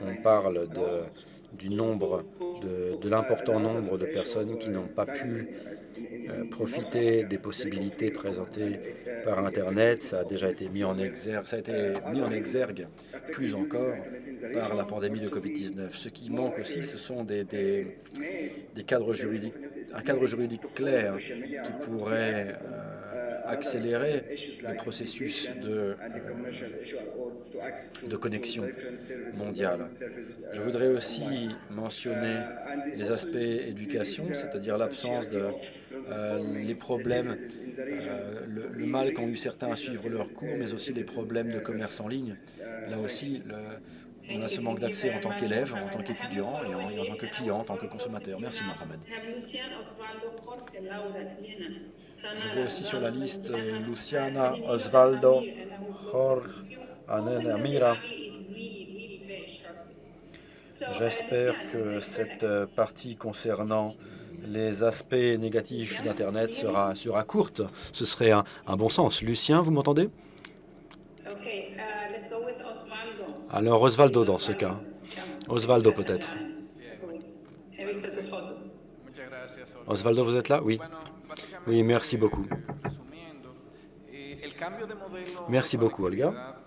on parle de, du nombre, de, l'important nombre de personnes qui n'ont pas pu profiter des possibilités présentées par Internet. Ça a déjà été mis en exergue, plus encore par la pandémie de Covid-19. Ce qui manque aussi, ce sont des, des, des, cadres juridiques, un cadre juridique clair qui pourrait euh, accélérer le processus de, euh, de connexion mondiale. Je voudrais aussi mentionner les aspects éducation, c'est-à-dire l'absence de euh, les problèmes, euh, le, mal qu'ont eu certains à suivre leurs cours, mais aussi les problèmes de commerce en ligne. Là aussi, on a ce manque d'accès en tant qu'élève, en tant qu'étudiant et, en tant que client, en tant que consommateur. Merci Mohamed. Je vois aussi sur la liste euh, Luciana, Osvaldo, Jorge, Anen, Amira. J'espère que cette partie concernant les aspects négatifs d'Internet sera, sera courte. Ce serait un, un bon sens. Lucien, vous m'entendez? Okay, uh, let's go with Osvaldo. Alors Osvaldo dans ce cas. Osvaldo peut-être. Osvaldo, vous êtes là? Oui. Oui, merci beaucoup. Merci beaucoup, Olga.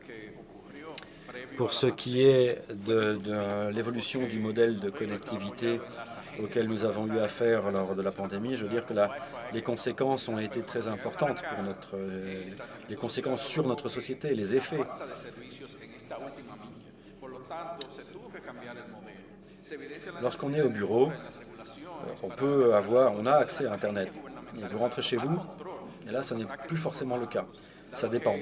Pour ce qui est de, l'évolution du modèle de connectivité auquel nous avons eu affaire lors de la pandémie, je veux dire que les conséquences ont été très importantes pour notre, euh, les conséquences sur notre société, les effets. Lorsqu'on est au bureau, on peut avoir, on a accès à Internet. Et vous rentrez chez vous, et là, ça n'est plus forcément le cas. Ça dépend.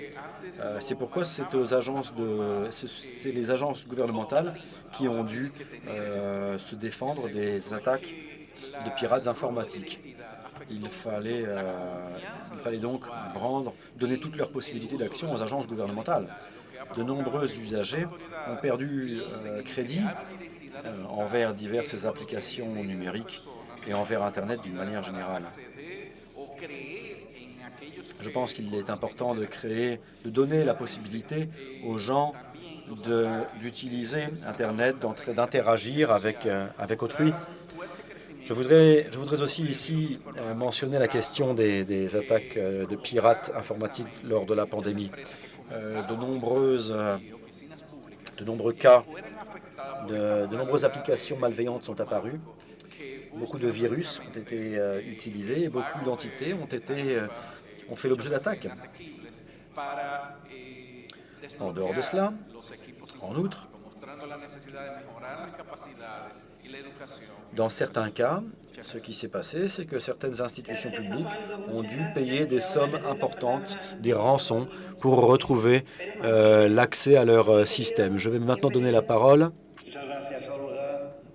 Euh, c'est pourquoi c'est aux agences de, c'est les agences gouvernementales qui ont dû euh, se défendre des attaques de pirates informatiques. Il fallait, euh, il fallait donc rendre, donner toutes leurs possibilités d'action aux agences gouvernementales. De nombreux usagers ont perdu crédit envers diverses applications numériques et envers Internet d'une manière générale. Je pense qu'il est important de créer, de donner la possibilité aux gens d'utiliser Internet, d'interagir avec, euh, avec autrui. Je voudrais, je voudrais aussi ici euh, mentionner la question des, attaques euh, de pirates informatiques lors de la pandémie. De, nombreuses, de nombreux cas, de nombreuses applications malveillantes sont apparues. Beaucoup de virus ont été euh, utilisés et beaucoup d'entités ont été euh, ont fait l'objet d'attaques. En dehors de cela, en outre, dans certains cas, ce qui s'est passé, c'est que certaines institutions publiques ont dû payer des sommes importantes, des rançons, pour retrouver euh, l'accès à leur système. Je vais maintenant donner la parole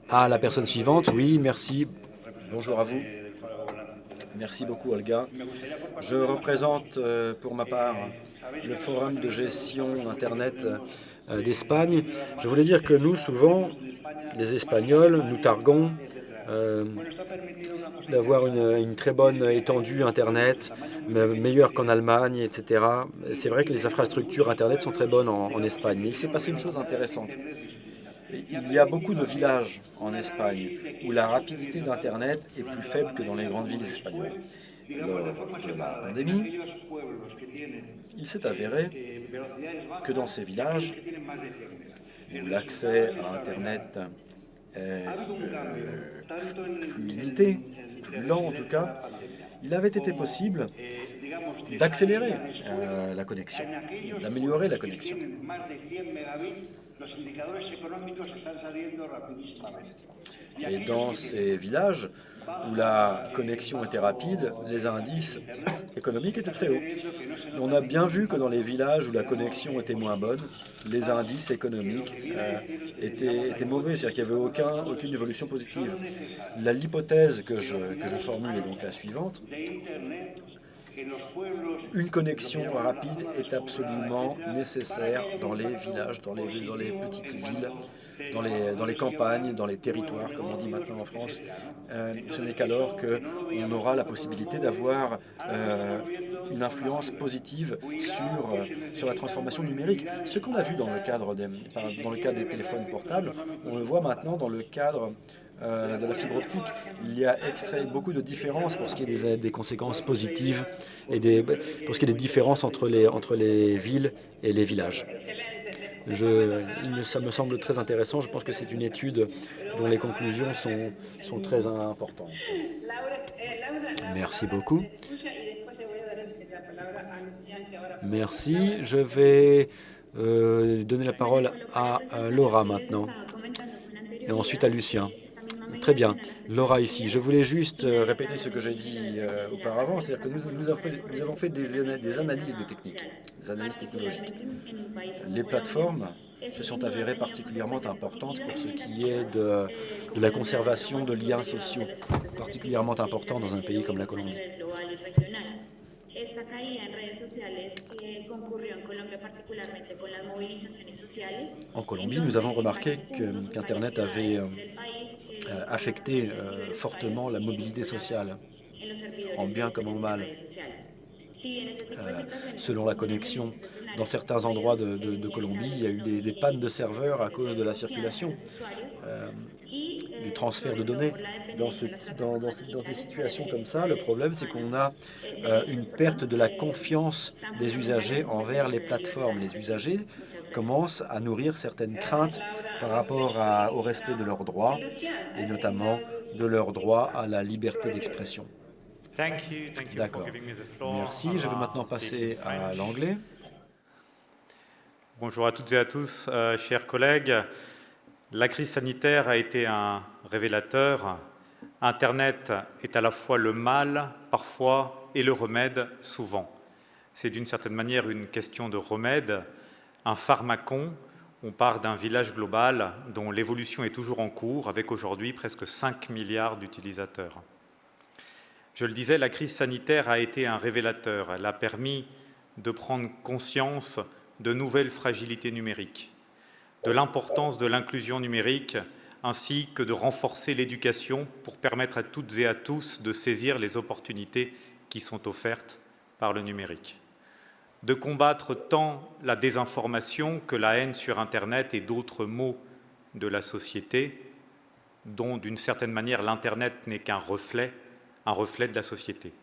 à la personne suivante. Oui, merci. Bonjour à vous. Merci beaucoup, Olga. Je représente euh, pour ma part le Forum de gestion Internet euh, d'Espagne. Je voulais dire que nous, souvent, les Espagnols, nous targuons euh, d'avoir une, très bonne étendue Internet, meilleure qu'en Allemagne, etc. C'est vrai que les infrastructures Internet sont très bonnes en Espagne, mais il s'est passé une chose intéressante. Il y a beaucoup de villages en Espagne où la rapidité d'Internet est plus faible que dans les grandes villes espagnoles. Lors de la pandémie, il s'est avéré que dans ces villages, où l'accès à Internet est euh, plus limité, plus lent en tout cas, il avait été possible d'accélérer euh, la connexion, d'améliorer la connexion. Et dans ces villages où la connexion était rapide, les indices économiques étaient très hauts. On a bien vu que dans les villages où la connexion était moins bonne, les indices économiques euh, étaient, étaient, mauvais, c'est-à-dire qu'il n'y avait aucun, aucune évolution positive. L'hypothèse que je, que je formule est donc la suivante. Une connexion rapide est absolument nécessaire dans les villages, dans les, petites villes, dans les, campagnes, dans les territoires, comme on dit maintenant en France. Euh, ce n'est qu'alors qu'on aura la possibilité d'avoir euh, une influence positive sur, euh, sur la transformation numérique. Ce qu'on a vu dans le, cadre des, dans le cadre des téléphones portables, on le voit maintenant dans le cadre euh, de la fibre optique, il y a extrait beaucoup de différences pour ce qui est des, des conséquences positives et des, pour ce qui est des différences entre les, entre les villes et les villages. Je, ça me semble très intéressant. Je pense que c'est une étude dont les conclusions sont, sont très importantes. Merci beaucoup. Merci. Je vais euh, donner la parole à euh, Laura maintenant et ensuite à Lucien. Très bien. Laura ici. Je voulais juste euh, répéter ce que j'ai dit euh, auparavant, c'est-à-dire que nous, avons fait, des analyses de techniques, des analyses technologiques. Les plateformes se sont avérées particulièrement importantes pour ce qui est de, de la conservation de liens sociaux, particulièrement important dans un pays comme la Colombie. En Colombie, nous avons remarqué qu'Internet qu avait euh, euh, affecté euh, fortement la mobilité sociale, en bien comme en mal. Euh, selon la connexion, dans certains endroits de, de, de, Colombie, il y a eu des, des, pannes de serveurs à cause de la circulation, du transfert de données. Dans, ce, dans, dans, dans, des situations comme ça, le problème, c'est qu'on a euh, une perte de la confiance des usagers envers les plateformes. Les usagers commencent à nourrir certaines craintes par rapport à, au respect de leurs droits, et notamment de leur droit à la liberté d'expression. D'accord. Merci. Je vais maintenant passer à l'anglais. Bonjour à toutes et à tous, euh, chers collègues. La crise sanitaire a été un révélateur. Internet est à la fois le mal, parfois, et le remède, souvent. C'est d'une certaine manière une question de remède, un pharmacon. On part d'un village global dont l'évolution est toujours en cours, avec aujourd'hui presque 5 milliards d'utilisateurs. Je le disais, la crise sanitaire a été un révélateur. Elle a permis de prendre conscience de nouvelles fragilités numériques, de l'importance de l'inclusion numérique, ainsi que de renforcer l'éducation pour permettre à toutes et à tous de saisir les opportunités qui sont offertes par le numérique, de combattre tant la désinformation que la haine sur Internet et d'autres maux de la société, dont d'une certaine manière l'Internet n'est qu'un reflet un reflet de la société.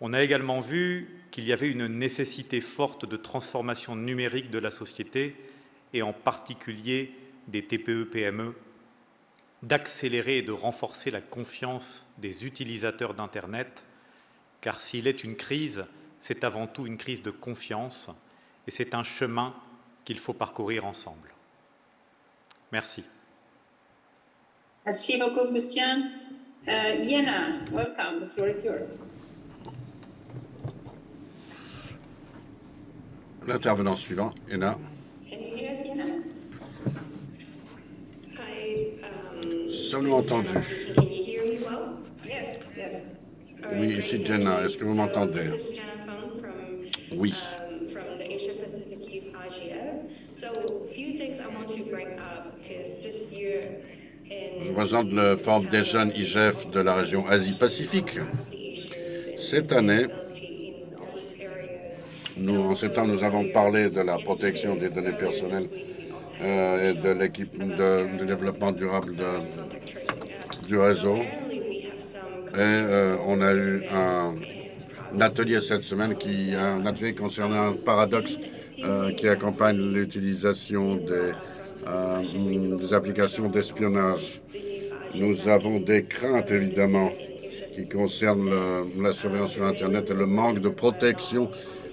On a également vu qu'il y avait une nécessité forte de transformation numérique de la société et en particulier des TPE-PME, d'accélérer et de renforcer la confiance des utilisateurs d'Internet, car s'il est une crise, c'est avant tout une crise de confiance et c'est un chemin qu'il faut parcourir ensemble. Merci. Merci beaucoup, Lucien. Uh, Yena, welcome. The floor is yours. L'intervenant suivant, Yena. Can you hear us, Yena? Hi, um, Sommes-nous entendus Can you hear me well? Yes, yes. Oui, ici Jenna. Est-ce que vous m'entendez? This is Jenna Fung from, Oui. um, from the Asia Pacific Youth Asia. So, a few things I want to bring up because this year Je représente le Forum des jeunes IGF de la région Asie-Pacifique. Cette année, nous, en septembre, nous avons parlé de la protection des données personnelles euh, et de l'équipe de, développement durable du réseau. Et euh, on a eu un, atelier cette semaine, qui, un atelier concernant un paradoxe euh, qui accompagne l'utilisation des applications d'espionnage. Nous avons des craintes, évidemment, qui concerne la surveillance sur Internet et le manque de protection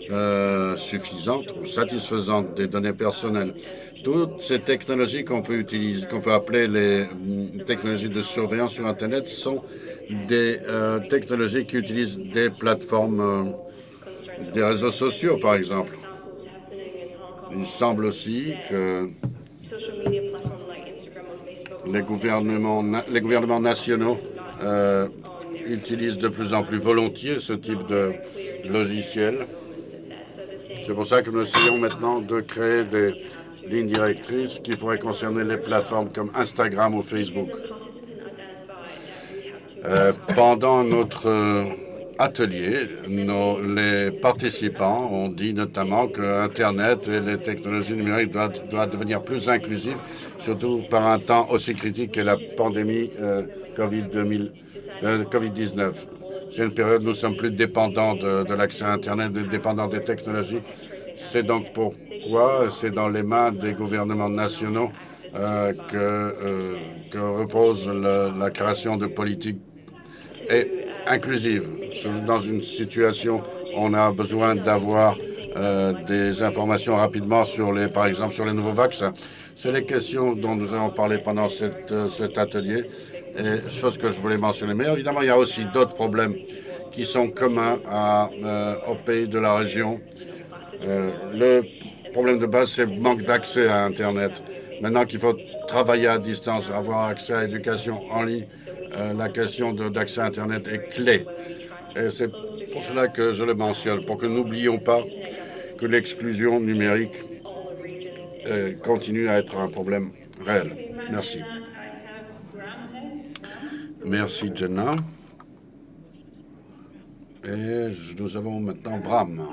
euh, suffisante ou satisfaisante des données personnelles. Toutes ces technologies qu'on peut utiliser, qu'on peut appeler les mm, technologies de surveillance sur Internet sont des euh, technologies qui utilisent des plateformes, euh, des réseaux sociaux, par exemple. Il semble aussi que les gouvernements, nationaux utilisent de plus en plus volontiers ce type de logiciel. C'est pour ça que nous essayons maintenant de créer des lignes directrices qui pourraient concerner les plateformes comme Instagram ou Facebook. Euh, pendant notre euh, atelier, les participants ont dit notamment que Internet et les technologies numériques doivent, devenir plus inclusives, surtout par un temps aussi critique que la pandémie euh, COVID-19. C'est une période où nous sommes plus dépendants de, l'accès à Internet, dépendants des technologies. C'est donc pourquoi c'est dans les mains des gouvernements nationaux que, que, repose la création de politiques et inclusive. Dans une situation, on a besoin d'avoir euh, des informations rapidement sur les, par exemple, sur les nouveaux vaccins. C'est les questions dont nous avons parlé pendant cette, euh, cet atelier, et chose que je voulais mentionner. Mais évidemment, il y a aussi d'autres problèmes qui sont communs euh, aux pays de la région. le problème de base, c'est le manque d'accès à Internet. Maintenant qu'il faut travailler à distance, avoir accès à l'éducation en ligne, euh, la question d'accès à Internet est clé. Et c'est pour cela que je le mentionne, pour que n'oublions pas que l'exclusion numérique euh, continue à être un problème réel. Merci. Merci, Jenna. Et nous avons maintenant Bram.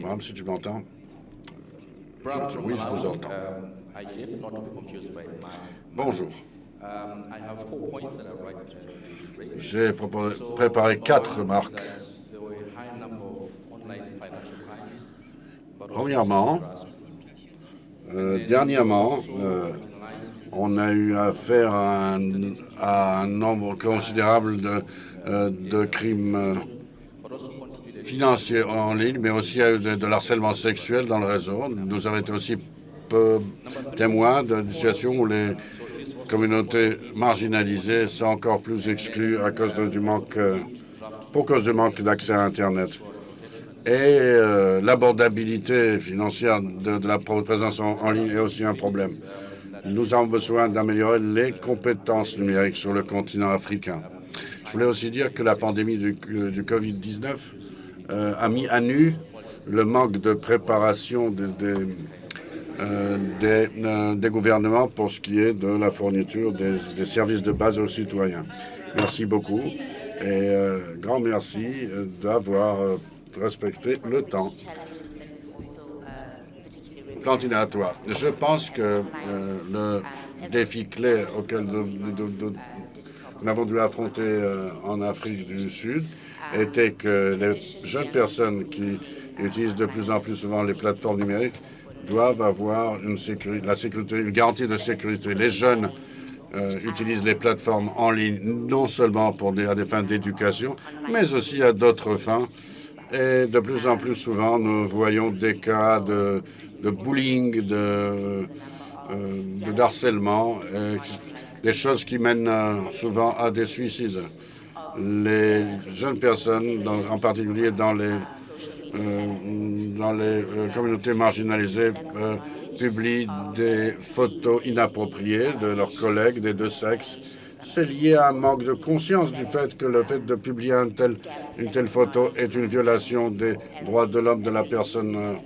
Bram, si tu m'entends. Oui, je vous entends. Bonjour. J'ai préparé quatre remarques. Premièrement, euh, dernièrement, euh, on a eu affaire à un, nombre considérable de, euh, de crimes financiers en ligne, mais aussi de, de l'harcèlement sexuel dans le réseau. Nous avons été aussi peu témoins d'une situation où les communautés marginalisées sont encore plus exclues à cause du manque, euh, pour cause du manque d'accès à Internet. Et euh, l'abordabilité financière de, la présence en, ligne est aussi un problème. Nous avons besoin d'améliorer les compétences numériques sur le continent africain. Je voulais aussi dire que la pandémie du, du Covid-19 euh, a mis à nu le manque de préparation euh, euh, des, gouvernements pour ce qui est de la fourniture des, services de base aux citoyens. Merci beaucoup et grand merci d'avoir respecté le temps. Je pense que le défi clé auquel nous avons dû affronter en Afrique du Sud était que les jeunes personnes qui utilisent de plus en plus souvent les plateformes numériques doivent avoir une, sécurité, la sécurité, une garantie de sécurité. Les jeunes euh, utilisent les plateformes en ligne non seulement pour à des fins d'éducation, mais aussi à d'autres fins. Et de plus en plus souvent, nous voyons des cas de, de bullying, de, euh, harcèlement, des choses qui mènent euh, souvent à des suicides les jeunes personnes, en particulier dans les, euh, dans les communautés marginalisées, publient des photos inappropriées de leurs collègues des deux sexes. C'est lié à un manque de conscience du fait que le fait de publier une telle photo est une violation des droits de l'homme de la personne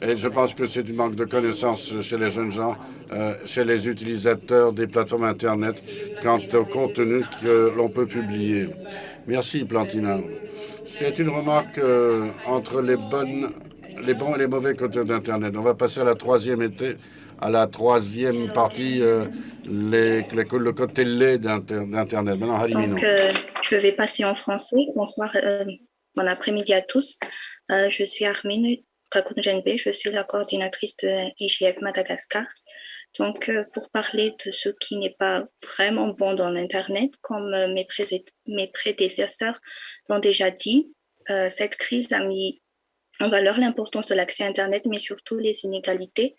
et je pense que c'est du manque de connaissances chez les jeunes gens, euh, chez les utilisateurs des plateformes Internet, quant au contenu que l'on peut publier. Merci, Plantina. C'est une remarque euh, entre les, bonnes, les bons et les mauvais côtés d'Internet. On va passer à la troisième été, à la troisième partie, euh, le côté laid d'Internet. Maintenant, Donc, je vais passer en français. Bonsoir, bon après-midi à tous. je suis Armine je suis la coordinatrice de IGF Madagascar. Donc, pour parler de ce qui n'est pas vraiment bon dans l'Internet, comme mes, mes prédécesseurs l'ont déjà dit, cette crise a mis en valeur l'importance de l'accès à Internet, mais surtout les inégalités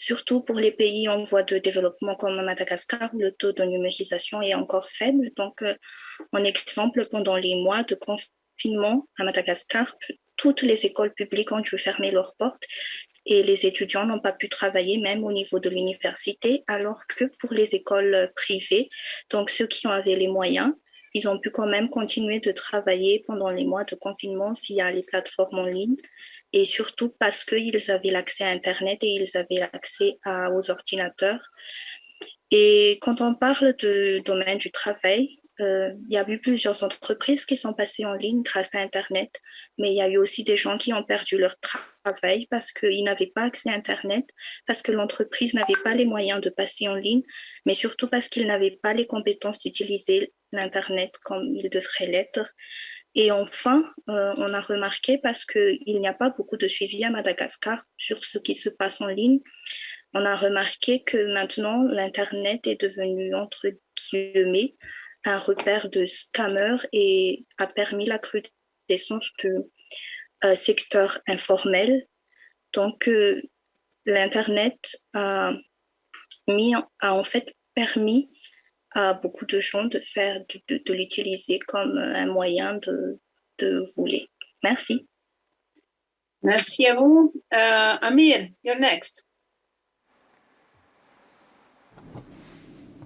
surtout pour les pays en voie de développement comme Madagascar, où le taux de numérisation est encore faible. Donc, euh, en exemple, pendant les mois de confinement à Madagascar, toutes les écoles publiques ont dû fermer leurs portes et les étudiants n'ont pas pu travailler même au niveau de l'université, alors que pour les écoles privées, donc ceux qui avaient les moyens, ils ont pu quand même continuer de travailler pendant les mois de confinement via les plateformes en ligne et surtout parce qu'ils avaient l'accès à Internet et ils avaient l'accès aux ordinateurs. Et quand on parle du domaine du travail, euh, il y a eu plusieurs entreprises qui sont passées en ligne grâce à Internet, mais il y a eu aussi des gens qui ont perdu leur travail parce qu'ils n'avaient pas accès à Internet, parce que l'entreprise n'avait pas les moyens de passer en ligne, mais surtout parce qu'ils n'avaient pas les compétences d'utiliser l'Internet comme il devrait l'être. Et enfin, euh, on a remarqué, parce qu'il n'y a pas beaucoup de suivi à Madagascar sur ce qui se passe en ligne, on a remarqué que maintenant, l'Internet est devenu, entre guillemets, un repère de scammers et a permis la recrudescence du euh, secteur informel. Donc, euh, l'Internet a, en fait permis à beaucoup de gens de de, l'utiliser comme un moyen de, de voler. Merci. Merci à vous. Uh, Amir, you're next.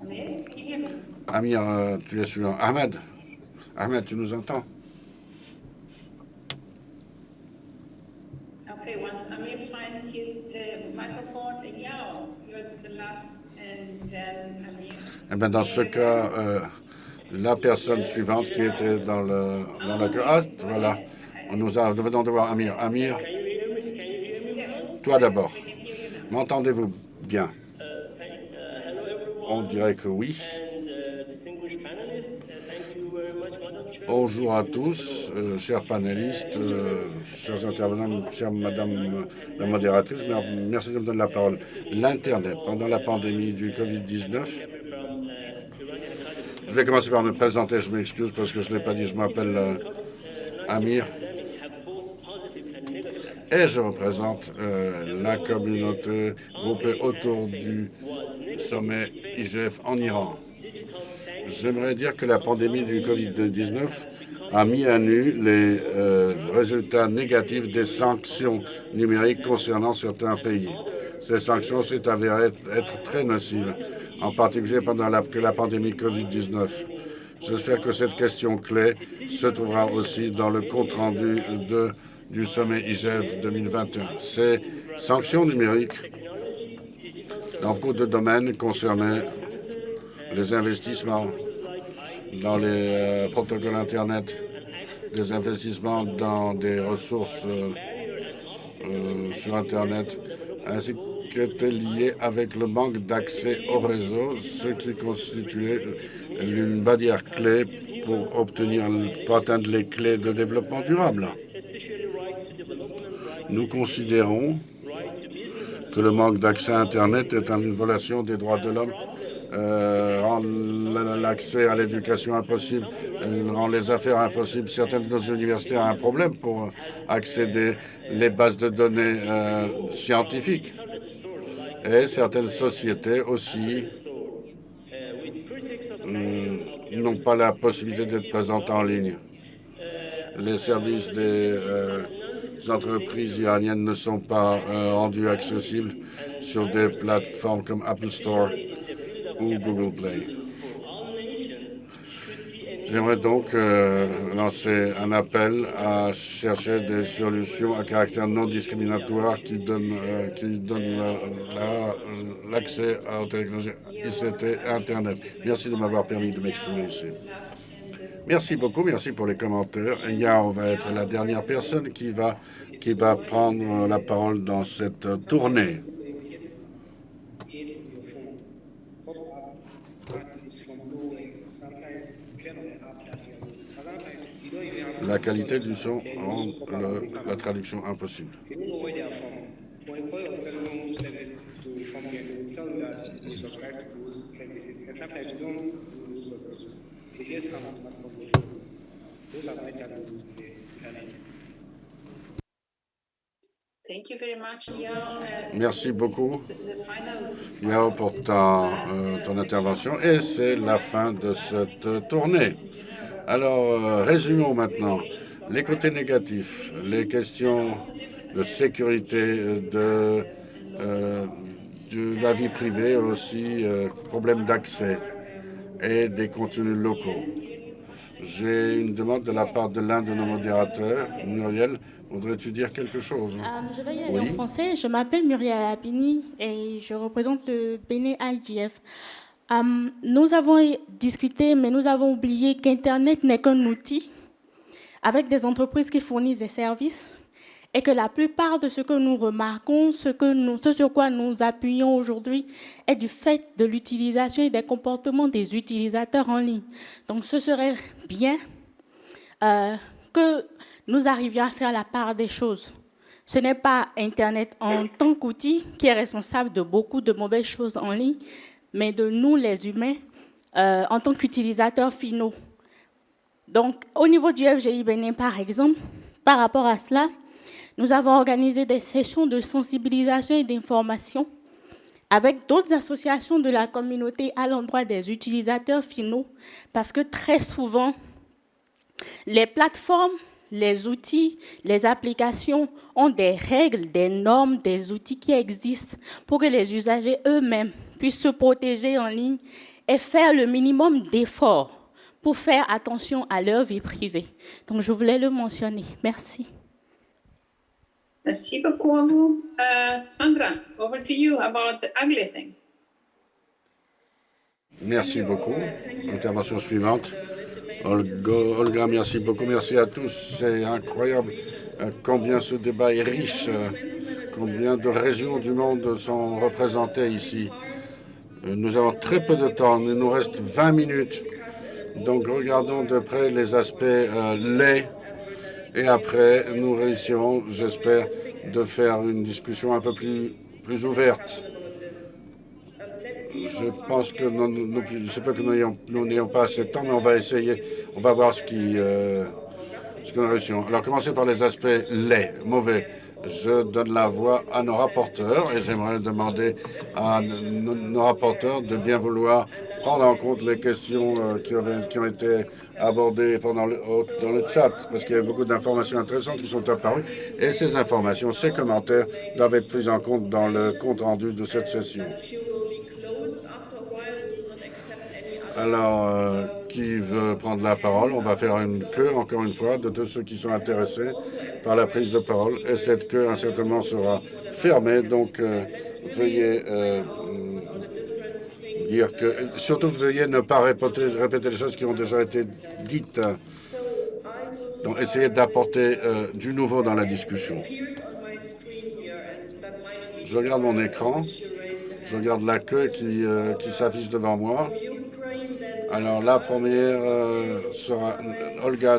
Amir, Amir, euh, tu es suivant. Ahmed, Ahmed, tu nous entends? Okay, once Amir finds his uh, microphone, yeah, you're the last, and then Amir. Eh bien, dans ce cas, euh, la personne suivante qui était dans, le, dans la. Ah, voilà. On nous a, nous venons de voir Amir. Amir, toi d'abord. M'entendez-vous bien? On dirait que oui. Bonjour à tous, euh, chers panélistes, euh, chers intervenants, chère Madame la modératrice, merci de me donner la parole. L'Internet, pendant la pandémie du Covid-19, je vais commencer par me présenter, je m'excuse parce que je ne l'ai pas dit, je m'appelle euh, Amir et je représente la communauté groupée autour du sommet IGF en Iran. J'aimerais dire que la pandémie du Covid-19 a mis à nu les euh, résultats négatifs des sanctions numériques concernant certains pays. Ces sanctions s'est avérées être très nocives en particulier pendant la, la pandémie Covid-19. J'espère que cette question clé se trouvera aussi dans le compte-rendu du sommet IGF 2021. Ces sanctions numériques dans beaucoup de domaines concernaient les investissements dans les euh, protocoles Internet, des investissements dans des ressources euh, euh, sur Internet, ainsi qui était lié avec le manque d'accès au réseau, ce qui constituait une barrière clé pour obtenir, pour atteindre les clés de développement durable. Nous considérons que le manque d'accès à Internet est une violation des droits de l'homme, rend l'accès à l'éducation impossible, rend les affaires impossibles. Certaines de nos universités ont un problème pour accéder les bases de données euh, scientifiques. Et certaines sociétés aussi mm, n'ont pas la possibilité d'être présentes en ligne. Les services des euh, entreprises iraniennes ne sont pas euh, rendus accessibles sur des plateformes comme Apple Store Google Play. J'aimerais donc euh, lancer un appel à chercher des solutions à caractère non discriminatoire qui donnent, euh, qui donnent l'accès aux technologies ICT et Internet. Merci de m'avoir permis de m'exprimer ici. Merci beaucoup, merci pour les commentaires. Yao va être la dernière personne qui va, qui va prendre la parole dans cette tournée. La qualité du son rend la traduction impossible. Merci beaucoup, Yao, pour ta, euh, ton intervention. Et c'est la fin de cette tournée. Alors, euh, résumons maintenant les côtés négatifs, les questions de sécurité, de, euh, de la vie privée, aussi euh, problèmes d'accès et des contenus locaux. J'ai une demande de la part de l'un de nos modérateurs, Muriel. Voudrais-tu dire quelque chose? Euh, je vais y aller Oui. en français. Je m'appelle Muriel Lapini et je représente le Bénin IGF. Euh, nous avons discuté, mais nous avons oublié qu'Internet n'est qu'un outil avec des entreprises qui fournissent des services et que la plupart de ce que nous remarquons, ce sur quoi nous appuyons aujourd'hui, est du fait de l'utilisation et des comportements des utilisateurs en ligne. Donc ce serait bien euh, que nous arrivions à faire la part des choses. Ce n'est pas Internet en tant qu'outil qui est responsable de beaucoup de mauvaises choses en ligne, mais de nous, les humains, euh, en tant qu'utilisateurs finaux. Donc, au niveau du FGI Bénin, par exemple, par rapport à cela, nous avons organisé des sessions de sensibilisation et d'information avec d'autres associations de la communauté à l'endroit des utilisateurs finaux, parce que très souvent, les plateformes, les outils, les applications ont des règles, des normes, des outils qui existent pour que les usagers eux-mêmes puissent se protéger en ligne et faire le minimum d'efforts pour faire attention à leur vie privée. Donc, je voulais le mentionner. Merci. Merci beaucoup à vous. Uh, Sandra, over to you about the ugly things. Merci beaucoup. Intervention suivante. Olga, Olga, merci beaucoup. Merci à tous. C'est incroyable euh, combien ce débat est riche, euh, combien de régions du monde sont représentées ici. Nous avons très peu de temps. Il nous reste 20 minutes. Donc regardons de près les aspects euh. Et après, nous réussirons, j'espère, de faire une discussion un peu plus, plus ouverte. Je pense que nous, nous, que nous n'ayons- pas assez de temps, mais on va essayer. On va voir ce qui, euh, ce que nous réussirons. Alors, commencer par les aspects laids, mauvais. Je donne la voix à nos rapporteurs et j'aimerais demander à nos, rapporteurs de bien vouloir prendre en compte les questions euh, qui, ont été abordées pendant le, dans le chat, parce qu'il y a beaucoup d'informations intéressantes qui sont apparues et ces informations, ces commentaires doivent être pris en compte dans le compte-rendu de cette session. Alors, euh, qui veut prendre la parole On va faire une queue, encore une fois, de tous ceux qui sont intéressés par la prise de parole. Et cette queue, incertainement, sera fermée. Donc, euh, veuillez euh, dire que... Surtout, veuillez ne pas répéter, répéter les choses qui ont déjà été dites. Donc, essayez d'apporter euh, du nouveau dans la discussion. Je regarde mon écran. Je regarde la queue qui, qui s'affiche devant moi. Alors, la première euh, sera Olga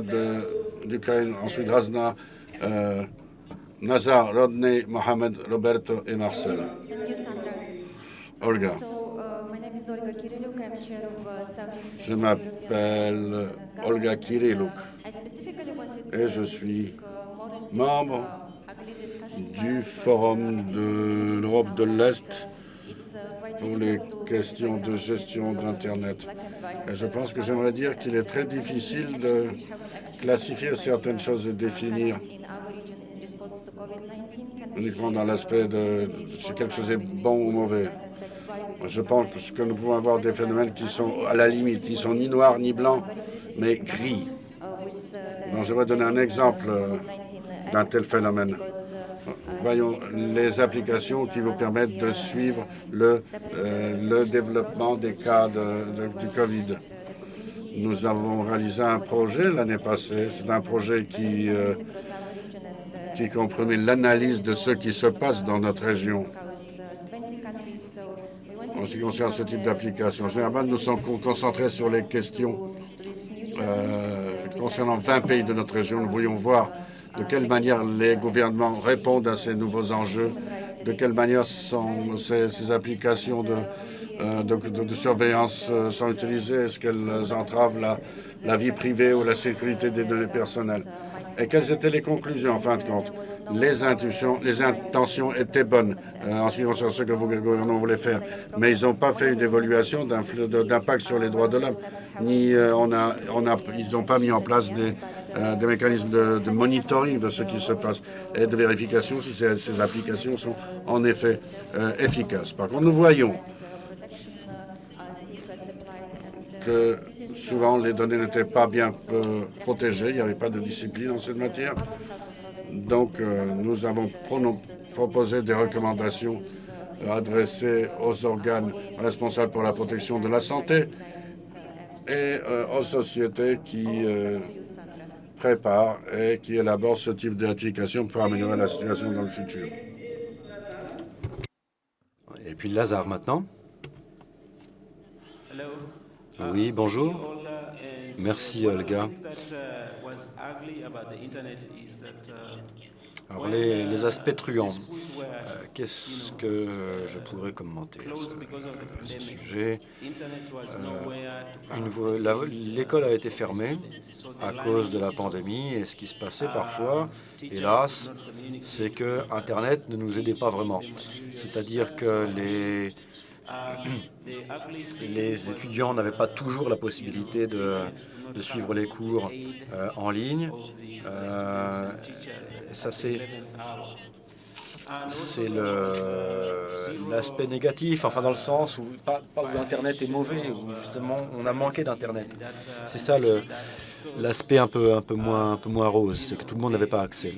d'Ukraine, ensuite Razna, euh, Nazar, Rodney, Mohamed, Roberto et Marcel. Olga, uh, uh, je m'appelle Olga wanted et je suis membre du Forum de l'Europe de l'Est pour les questions de gestion d'Internet. Et je pense que j'aimerais dire qu'il est très difficile de classifier certaines choses et définir uniquement dans l'aspect de si quelque chose est bon ou mauvais. Je pense que nous pouvons avoir des phénomènes qui sont à la limite, qui sont ni noirs ni blancs, mais gris. Donc, je vais donner un exemple euh, d'un tel phénomène. Voyons les applications qui vous permettent de suivre le, euh, le développement des cas du Covid. Nous avons réalisé un projet l'année passée. C'est un projet qui, euh, qui comprenait l'analyse de ce qui se passe dans notre région en ce qui concerne ce type d'application. Généralement, nous sommes con- concentrés sur les questions euh, concernant 20 pays de notre région. Nous voulions voir de quelle manière les gouvernements répondent à ces nouveaux enjeux? De quelle manière ces, applications de, euh, surveillance euh, sont utilisées? Est-ce qu'elles entravent la, vie privée ou la sécurité des données personnelles? Et quelles étaient les conclusions en fin de compte? Les intentions, étaient bonnes euh, en ce qui concerne ce que vos gouvernements voulaient faire, mais ils n'ont pas fait une évaluation d'impact sur les droits de l'homme, ni ils n'ont pas mis en place des, euh, des mécanismes de, monitoring de ce qui se passe et de vérification si ces, applications sont en effet euh, efficaces. Par contre, nous voyons que souvent les données n'étaient pas bien euh, protégées, il n'y avait pas de discipline en cette matière. Donc, nous avons proposé des recommandations adressées aux organes responsables pour la protection de la santé et aux sociétés qui préparent et qui élaborent ce type d'application pour améliorer la situation dans le futur. Et puis Lazare maintenant. Oui, bonjour. Merci Olga. Alors les, les aspects truands, euh, qu'est-ce que je pourrais commenter à ce, sujet euh, L'école a été fermée à cause de la pandémie et ce qui se passait parfois, hélas, c'est que Internet ne nous aidait pas vraiment. C'est-à-dire que les, les étudiants n'avaient pas toujours la possibilité de, de suivre les cours euh, en ligne. Ça, c'est c'est l'aspect négatif, enfin dans le sens où pas, où Internet est mauvais, où justement on a manqué d'Internet. C'est ça l'aspect un peu, un, peu moins, un peu moins rose, c'est que tout le monde n'avait pas accès.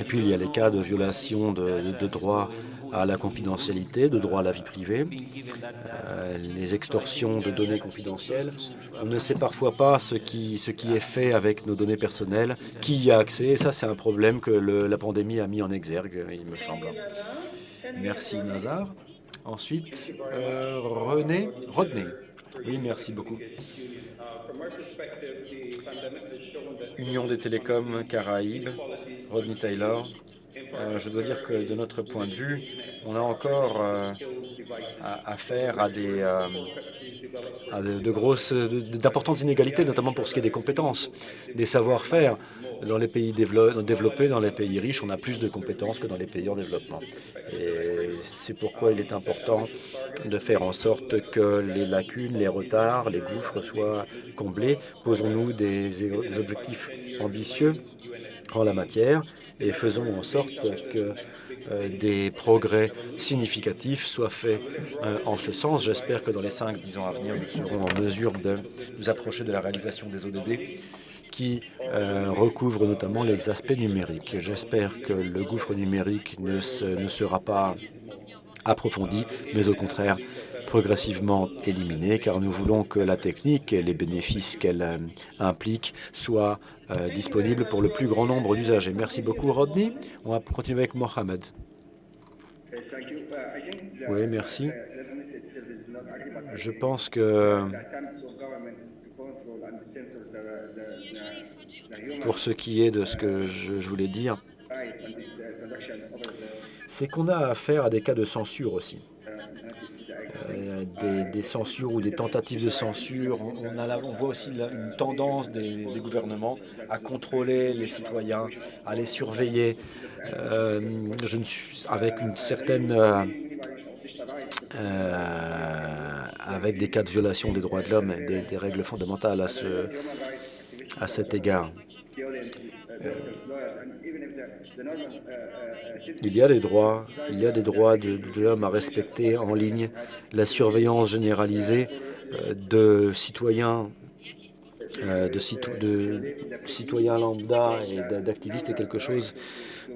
Et puis il y a les cas de violation de, de droits à la confidentialité, de droit à la vie privée, euh, les extorsions de données confidentielles. On ne sait parfois pas ce qui, ce qui est fait avec nos données personnelles, qui y a accès, et ça c'est un problème que la pandémie a mis en exergue, il me semble. Merci Nazar. Ensuite, euh, René, Rodney. Oui, merci beaucoup. Union des télécoms Caraïbes, Rodney Taylor. Euh, je dois dire que de notre point de vue, on a encore euh, affaire à des euh, de, grosses, d'importantes inégalités, notamment pour ce qui est des compétences, des savoir-faire. Dans les pays développés, dans les pays riches, on a plus de compétences que dans les pays en développement. Et c'est pourquoi il est important de faire en sorte que les lacunes, les retards, les gouffres soient comblés. Posons-nous des objectifs ambitieux en la matière et faisons en sorte que euh, des progrès significatifs soient faits euh, en ce sens. J'espère que dans les 5-10 ans à venir, nous serons en mesure de nous approcher de la réalisation des ODD qui euh, recouvre notamment les aspects numériques. J'espère que le gouffre numérique ne sera pas approfondi, mais au contraire progressivement éliminé, car nous voulons que la technique et les bénéfices qu'elle euh, implique soient euh, disponibles pour le plus grand nombre d'usagers. Merci beaucoup, Rodney. On va continuer avec Mohamed. Oui, merci. Je pense que pour ce qui est de ce que je voulais dire, c'est qu'on a affaire à des cas de censure aussi. Euh, des, censures ou des tentatives de censure. On, voit aussi une tendance des, gouvernements à contrôler les citoyens, à les surveiller euh, je ne suis, avec une certaine... Euh, avec des cas de violation des droits de l'homme et des, des, règles fondamentales à, ce, à cet égard. Il y a des droits, il y a des droits de, l'homme à respecter en ligne. La surveillance généralisée euh, de citoyens euh, de, citoyens lambda et d'activistes est quelque chose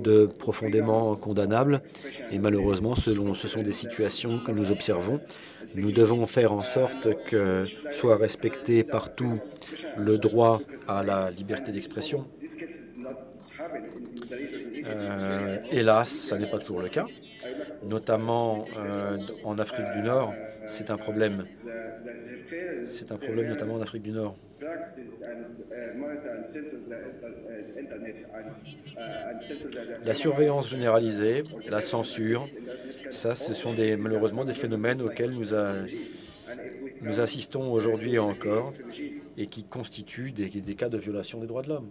de profondément condamnable. Et malheureusement, selon, ce sont des situations que nous observons. Nous devons faire en sorte que soit respecté partout le droit à la liberté d'expression, euh, hélas, ça n'est pas toujours le cas. notamment en Afrique du Nord, c'est un problème. C'est un problème notamment en Afrique du Nord. La surveillance généralisée, la censure, ça, ce sont malheureusement des phénomènes auxquels nous, assistons aujourd'hui encore et qui constituent des cas de violation des droits de l'homme.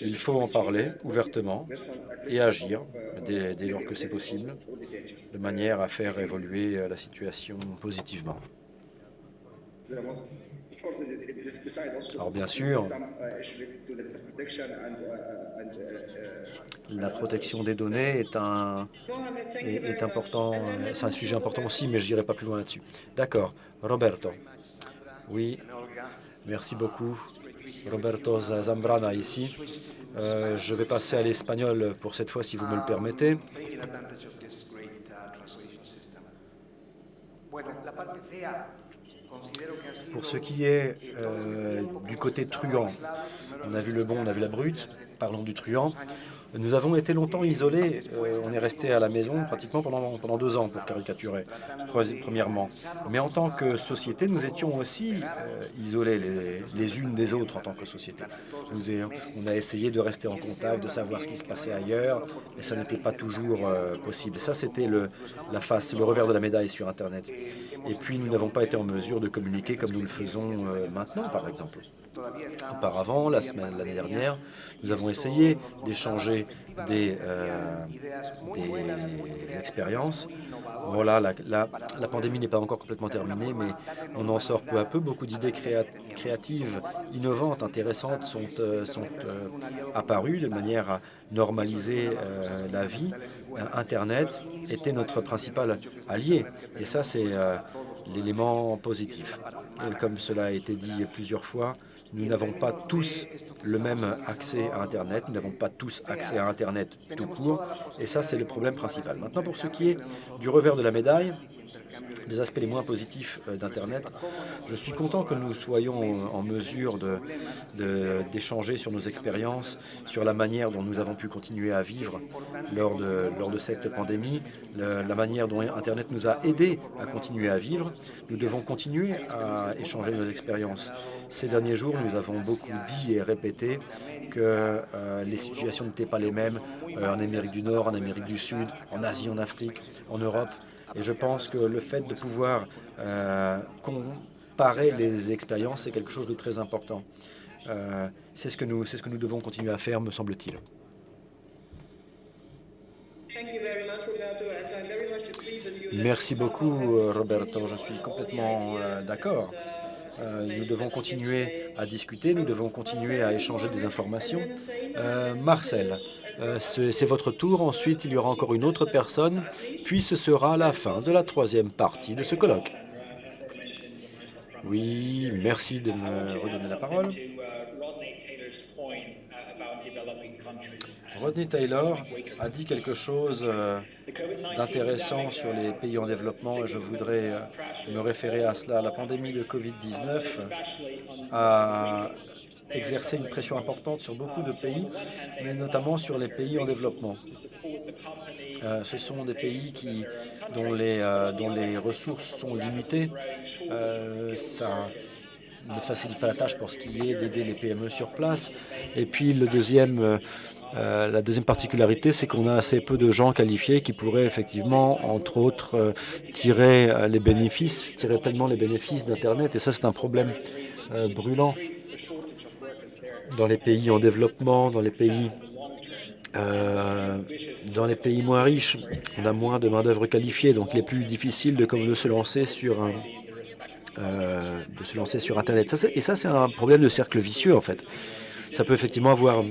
Il faut en parler ouvertement et agir dès, dès lors que c'est possible, de manière à faire évoluer la situation positivement. Alors bien sûr, la protection des données est un est, important, un sujet important aussi, mais je n'irai pas plus loin là-dessus. D'accord. Roberto. Oui, merci beaucoup. Roberto Zambrana ici. Euh, je vais passer à l'espagnol pour cette fois, si vous me le permettez. Pour ce qui est euh, du côté truand, on a vu le bon, on a vu la brute, parlons du truand. Nous avons été longtemps isolés. Euh, on est resté à la maison pratiquement pendant, pendant deux ans, pour caricaturer, premièrement. Mais en tant que société, nous étions aussi euh, isolés les, unes des autres en tant que société. On a essayé de rester en contact, de savoir ce qui se passait ailleurs, et ça n'était pas toujours euh, possible. Ça, c'était la face, le revers de la médaille sur Internet. Et puis, nous n'avons pas été en mesure de communiquer comme nous le faisons maintenant, par exemple. Auparavant, la semaine, l'année dernière, nous avons essayé d'échanger des, euh, expériences. Voilà, la, pandémie n'est pas encore complètement terminée, mais on en sort peu à peu. Beaucoup d'idées créatives, innovantes, intéressantes sont, euh, euh, apparues de manière à normaliser la vie. Internet était notre principal allié, et ça, c'est l'élément positif. Comme cela a été dit plusieurs fois, nous n'avons pas tous le même accès à Internet, nous n'avons pas tous accès à Internet tout court, et ça, c'est le problème principal. Maintenant, pour ce qui est du revers de la médaille, des aspects les moins positifs euh, d'Internet. Je suis content que nous soyons en mesure d'échanger de, sur nos expériences, sur la manière dont nous avons pu continuer à vivre lors de, lors de cette pandémie, la, manière dont Internet nous a aidés à continuer à vivre. Nous devons continuer à échanger nos expériences. Ces derniers jours, nous avons beaucoup dit et répété que euh, les situations n'étaient pas les mêmes euh, en Amérique du Nord, en Amérique du Sud, en Asie, en Afrique, en Europe. Et je pense que le fait de pouvoir euh, comparer les expériences, c'est quelque chose de très important. Euh, c'est ce, que nous, devons continuer à faire, me semble-t-il. Merci beaucoup, euh, Roberto. Je suis complètement d'accord. nous devons continuer à discuter, nous devons continuer à échanger des informations. Marcel, euh, c'est votre tour. Ensuite, il y aura encore une autre personne. Puis ce sera la fin de la troisième partie de ce colloque. Oui, merci de me redonner la parole. Rodney Taylor a dit quelque chose euh, d'intéressant sur les pays en développement et je voudrais euh, me référer à cela. La pandémie de COVID-19 a exercer une pression importante sur beaucoup de pays, mais notamment sur les pays en développement. Euh, ce sont des pays qui, dont, les, euh, dont les ressources sont limitées. Euh, ça ne facilite pas la tâche pour ce qui est d'aider les PME sur place. Et puis le deuxième, la deuxième particularité, c'est qu'on a assez peu de gens qualifiés qui pourraient effectivement, entre autres, tirer les bénéfices, tirer pleinement les bénéfices d'Internet. Et ça, c'est un problème brûlant dans les pays en développement, dans les pays, euh, dans les pays moins riches, on a moins de main-d'œuvre qualifiée, donc il est plus difficile de, se lancer sur un, euh, de se lancer sur Internet. Et ça, c'est un problème de cercle vicieux, en fait. Ça peut effectivement avoir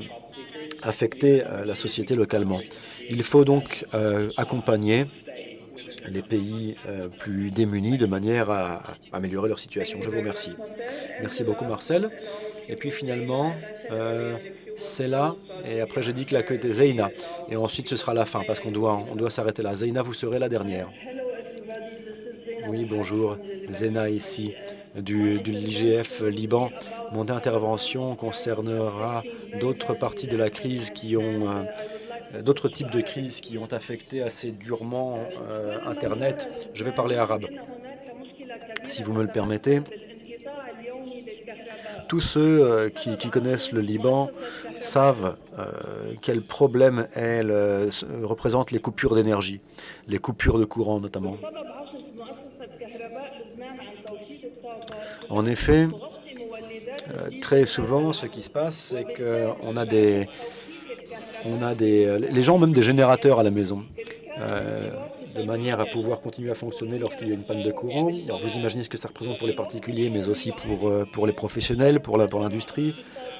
affecté euh, la société localement. Il faut donc accompagner les pays plus démunis de manière à améliorer leur situation. Je vous remercie. Merci beaucoup, Marcel. Et puis finalement, euh, c'est là. Et après, j'ai dit que la queue était Zeina. Et ensuite, ce sera la fin, parce qu'on doit, on doit s'arrêter là. Zeina, vous serez la dernière. Oui, bonjour. Zena ici. du, de l'IGF Liban. Mon intervention concernera d'autres parties de la crise qui ont euh, d'autres types de crises qui ont affecté assez durement euh, Internet. Je vais parler arabe, si vous me le permettez. Tous ceux euh, qui, connaissent le Liban savent euh, quel problème elles, représentent les coupures d'énergie, les coupures de courant notamment. En effet, euh, très souvent, ce qui se passe, c'est qu'on a a des, les gens ont même des générateurs à la maison, euh, de manière à pouvoir continuer à fonctionner lorsqu'il y a une panne de courant. Alors vous imaginez ce que ça représente pour les particuliers, mais aussi pour, euh, pour les professionnels, pour l'industrie.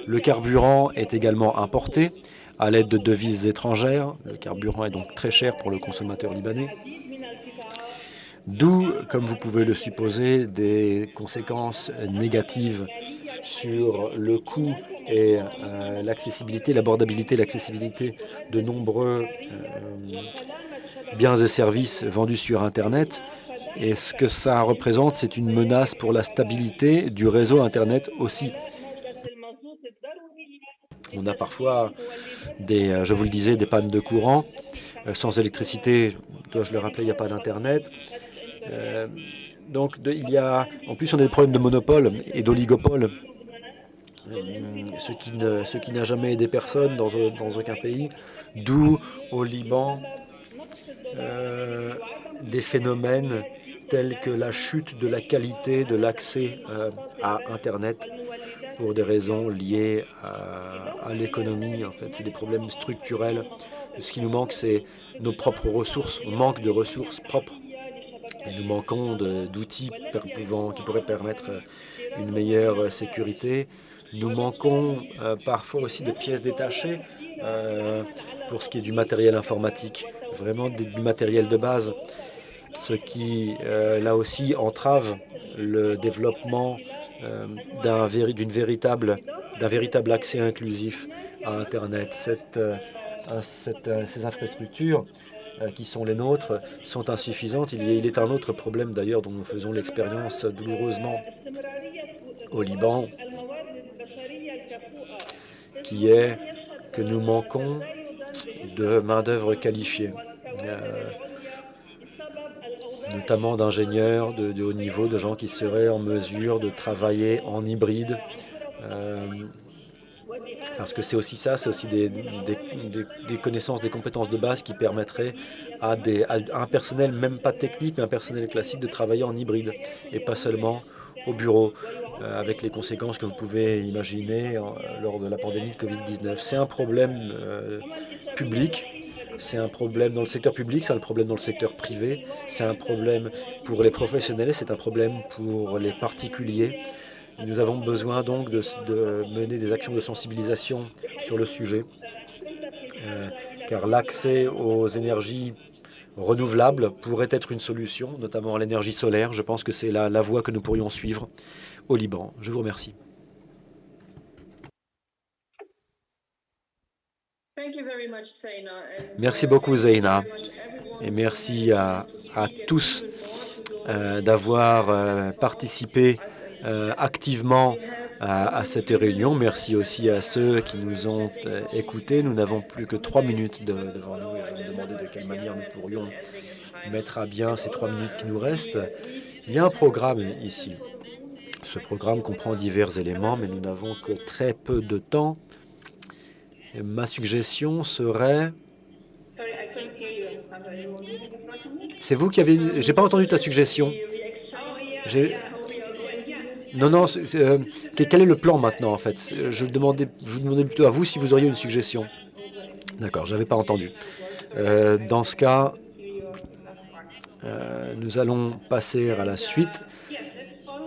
Le carburant est également importé à l'aide de devises étrangères. Le carburant est donc très cher pour le consommateur libanais. D'où, comme vous pouvez le supposer, des conséquences négatives sur le coût et euh, l'accessibilité, l'abordabilité, l'accessibilité de nombreux euh, biens et services vendus sur Internet. Et ce que ça représente, c'est une menace pour la stabilité du réseau Internet aussi. On a parfois, des, euh, je vous le disais, des pannes de courant. Sans électricité, dois-je le rappeler, il n'y a pas d'Internet. Euh, donc il y a, en plus, on a des problèmes de monopole et d'oligopole, euh, ce qui ne, ce qui n'a jamais aidé personne dans, dans aucun pays. D'où au Liban euh, des phénomènes tels que la chute de la qualité de l'accès euh, à Internet pour des raisons liées à, à l'économie. En fait, c'est des problèmes structurels. Ce qui nous manque, c'est nos propres ressources. On manque de ressources propres. Et nous manquons d'outils qui pourraient permettre une meilleure sécurité. Nous manquons euh, parfois aussi de pièces détachées euh, pour ce qui est du matériel informatique, vraiment du matériel de base, ce qui, euh, là aussi, entrave le développement d'un véritable, véritable accès inclusif à Internet. Ces infrastructures qui sont les nôtres sont insuffisantes. Il est un autre problème d'ailleurs dont nous faisons l'expérience douloureusement au Liban, qui est que nous manquons de main-d'œuvre qualifiée, euh, notamment d'ingénieurs de, haut niveau, de gens qui seraient en mesure de travailler en hybride. Euh, parce que c'est aussi ça, c'est aussi des, connaissances, des compétences de base qui permettraient à, à un personnel, même pas technique, mais un personnel classique, de travailler en hybride et pas seulement au bureau, avec les conséquences que vous pouvez imaginer euh, lors de la pandémie de Covid-19. C'est un problème euh, public, c'est un problème dans le secteur public, c'est un problème dans le secteur privé, c'est un problème pour les professionnels, c'est un problème pour les particuliers. Nous avons besoin donc de, mener des actions de sensibilisation sur le sujet, euh, car l'accès aux énergies renouvelables pourrait être une solution, notamment à l'énergie solaire. Je pense que c'est la voie que nous pourrions suivre au Liban. Je vous remercie. Merci beaucoup, Zeina, et merci à, à tous euh, d'avoir euh, participé euh, activement à, à, cette réunion. Merci aussi à ceux qui nous ont écoutés. Nous n'avons plus que trois minutes de, devant nous et je me demandais de quelle manière nous pourrions mettre à bien ces trois minutes qui nous restent. Il y a un programme ici. Ce programme comprend divers éléments, mais nous n'avons que très peu de temps. Ma suggestion serait... C'est vous qui avez... J'ai pas entendu ta suggestion. Non, non, euh, quel est le plan maintenant, en fait? Je vous demandais plutôt à vous si vous auriez une suggestion. D'accord, je n'avais pas entendu. Euh, dans ce cas, euh, nous allons passer à la suite,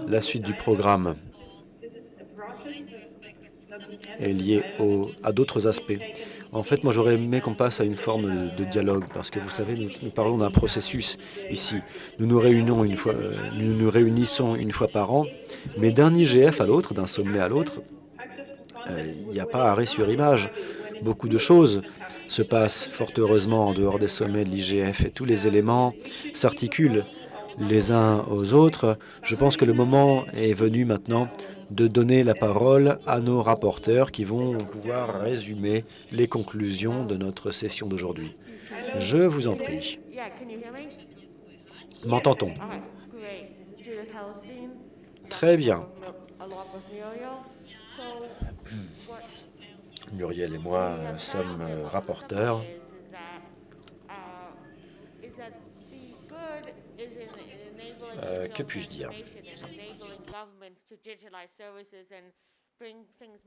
la suite du programme est liée à d'autres aspects. En fait, moi, j'aurais aimé qu'on passe à une forme de, dialogue, parce que vous savez, nous, parlons d'un processus ici. Nous nous réunissons une fois, euh, nous nous réunissons une fois par an, mais d'un IGF à l'autre, d'un sommet à l'autre, euh, il n'y a pas arrêt sur image. Beaucoup de choses se passent fort heureusement en dehors des sommets de l'IGF et tous les éléments s'articulent les uns aux autres, je pense que le moment est venu maintenant de donner la parole à nos rapporteurs qui vont pouvoir résumer les conclusions de notre session d'aujourd'hui. Je vous en prie. M'entend-on? Très bien. Muriel et moi sommes rapporteurs. Euh, que puis-je dire?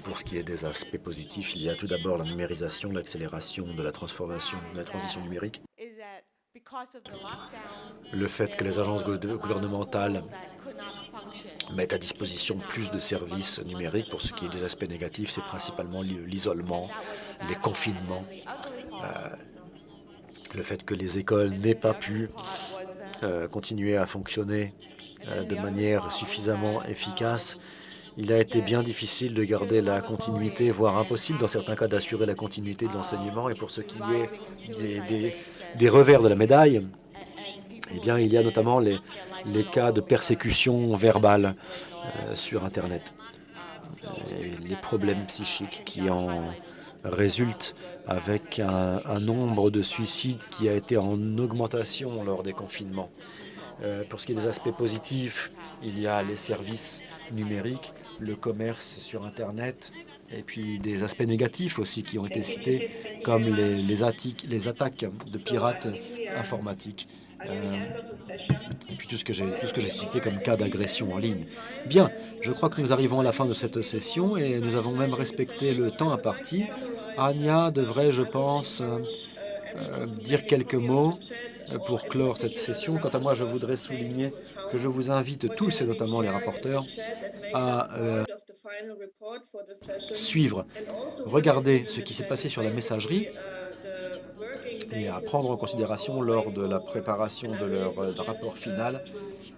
Pour ce qui est des aspects positifs, il y a tout d'abord la numérisation, l'accélération de la transformation, de la transition numérique. Le fait que les agences gouvernementales mettent à disposition plus de services numériques. Pour ce qui est des aspects négatifs, c'est principalement l'isolement, les confinements, euh, le fait que les écoles n'aient pas pu euh, continuer à fonctionner euh, de manière suffisamment efficace. Il a été bien difficile de garder la continuité, voire impossible dans certains cas d'assurer la continuité de l'enseignement. Et pour ce qui est des, revers de la médaille, eh bien, il y a notamment les, cas de persécution verbale euh, sur Internet, les problèmes psychiques qui en résultent avec un, nombre de suicides qui a été en augmentation lors des confinements. Euh, pour ce qui est des aspects positifs, il y a les services numériques, le commerce sur Internet, et puis des aspects négatifs aussi qui ont été cités, comme les attaques de pirates informatiques. Euh, et puis tout ce que j'ai cité comme cas d'agression en ligne. Bien, je crois que nous arrivons à la fin de cette session et nous avons même respecté le temps imparti. Anya devrait, je pense, euh, dire quelques mots pour clore cette session. Quant à moi, je voudrais souligner que je vous invite tous, et notamment les rapporteurs, à euh, suivre, regarder ce qui s'est passé sur la messagerie et à prendre en considération lors de la préparation de leur euh, rapport final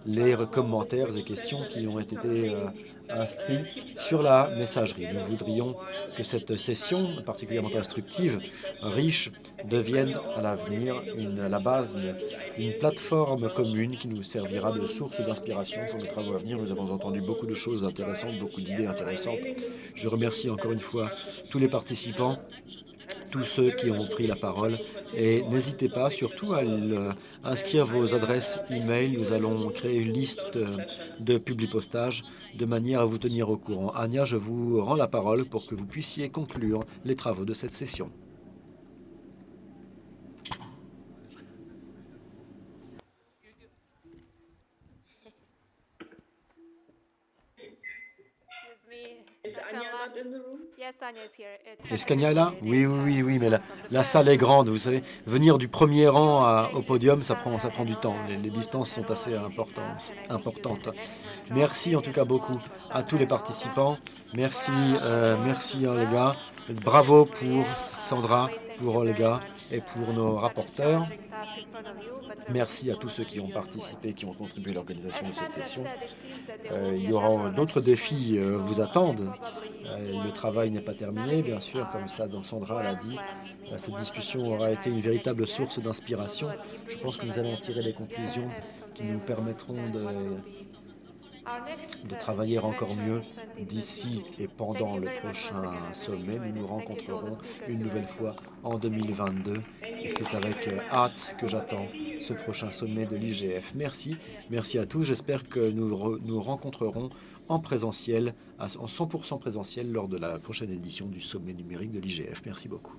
les commentaires et questions qui ont été euh, inscrits sur la messagerie. Nous voudrions que cette session particulièrement instructive, riche, devienne à l'avenir la base d'une plateforme commune qui nous servira de source d'inspiration pour nos travaux à venir. Nous avons entendu beaucoup de choses intéressantes, beaucoup d'idées Je remercie encore une fois tous les participants tous ceux qui ont pris la parole. Et n'hésitez pas surtout à inscrire vos adresses e-mail. Nous allons créer une liste de publi-postages de manière à vous tenir au courant. Anya, je vous rends la parole pour que vous puissiez conclure les travaux de cette session. Est-ce qu'Anya est là? Oui, oui, oui, oui, mais la, salle est grande, vous savez. Venir du premier rang au podium, ça prend, ça prend du temps. Les, distances sont assez importantes, importantes. Merci en tout cas beaucoup à tous les participants. Merci, euh, merci Olga. Bravo pour Sandra, pour Olga et pour nos rapporteurs. Merci à tous ceux qui ont participé, qui ont contribué à l'organisation de cette session. Euh, il y aura d'autres défis euh, vous attendent. Euh, le travail n'est pas terminé, bien sûr, comme ça, donc Sandra l'a dit. cette discussion aura été une véritable source d'inspiration. Je pense que nous allons tirer des conclusions qui nous permettront de de travailler encore mieux d'ici et pendant le prochain sommet. Nous nous rencontrerons une nouvelle fois en 2022 et c'est avec euh, hâte que j'attends ce prochain sommet de l'IGF. Merci, merci à tous. J'espère que nous nous rencontrerons en présentiel, en 100% présentiel lors de la prochaine édition du sommet numérique de l'IGF. Merci beaucoup.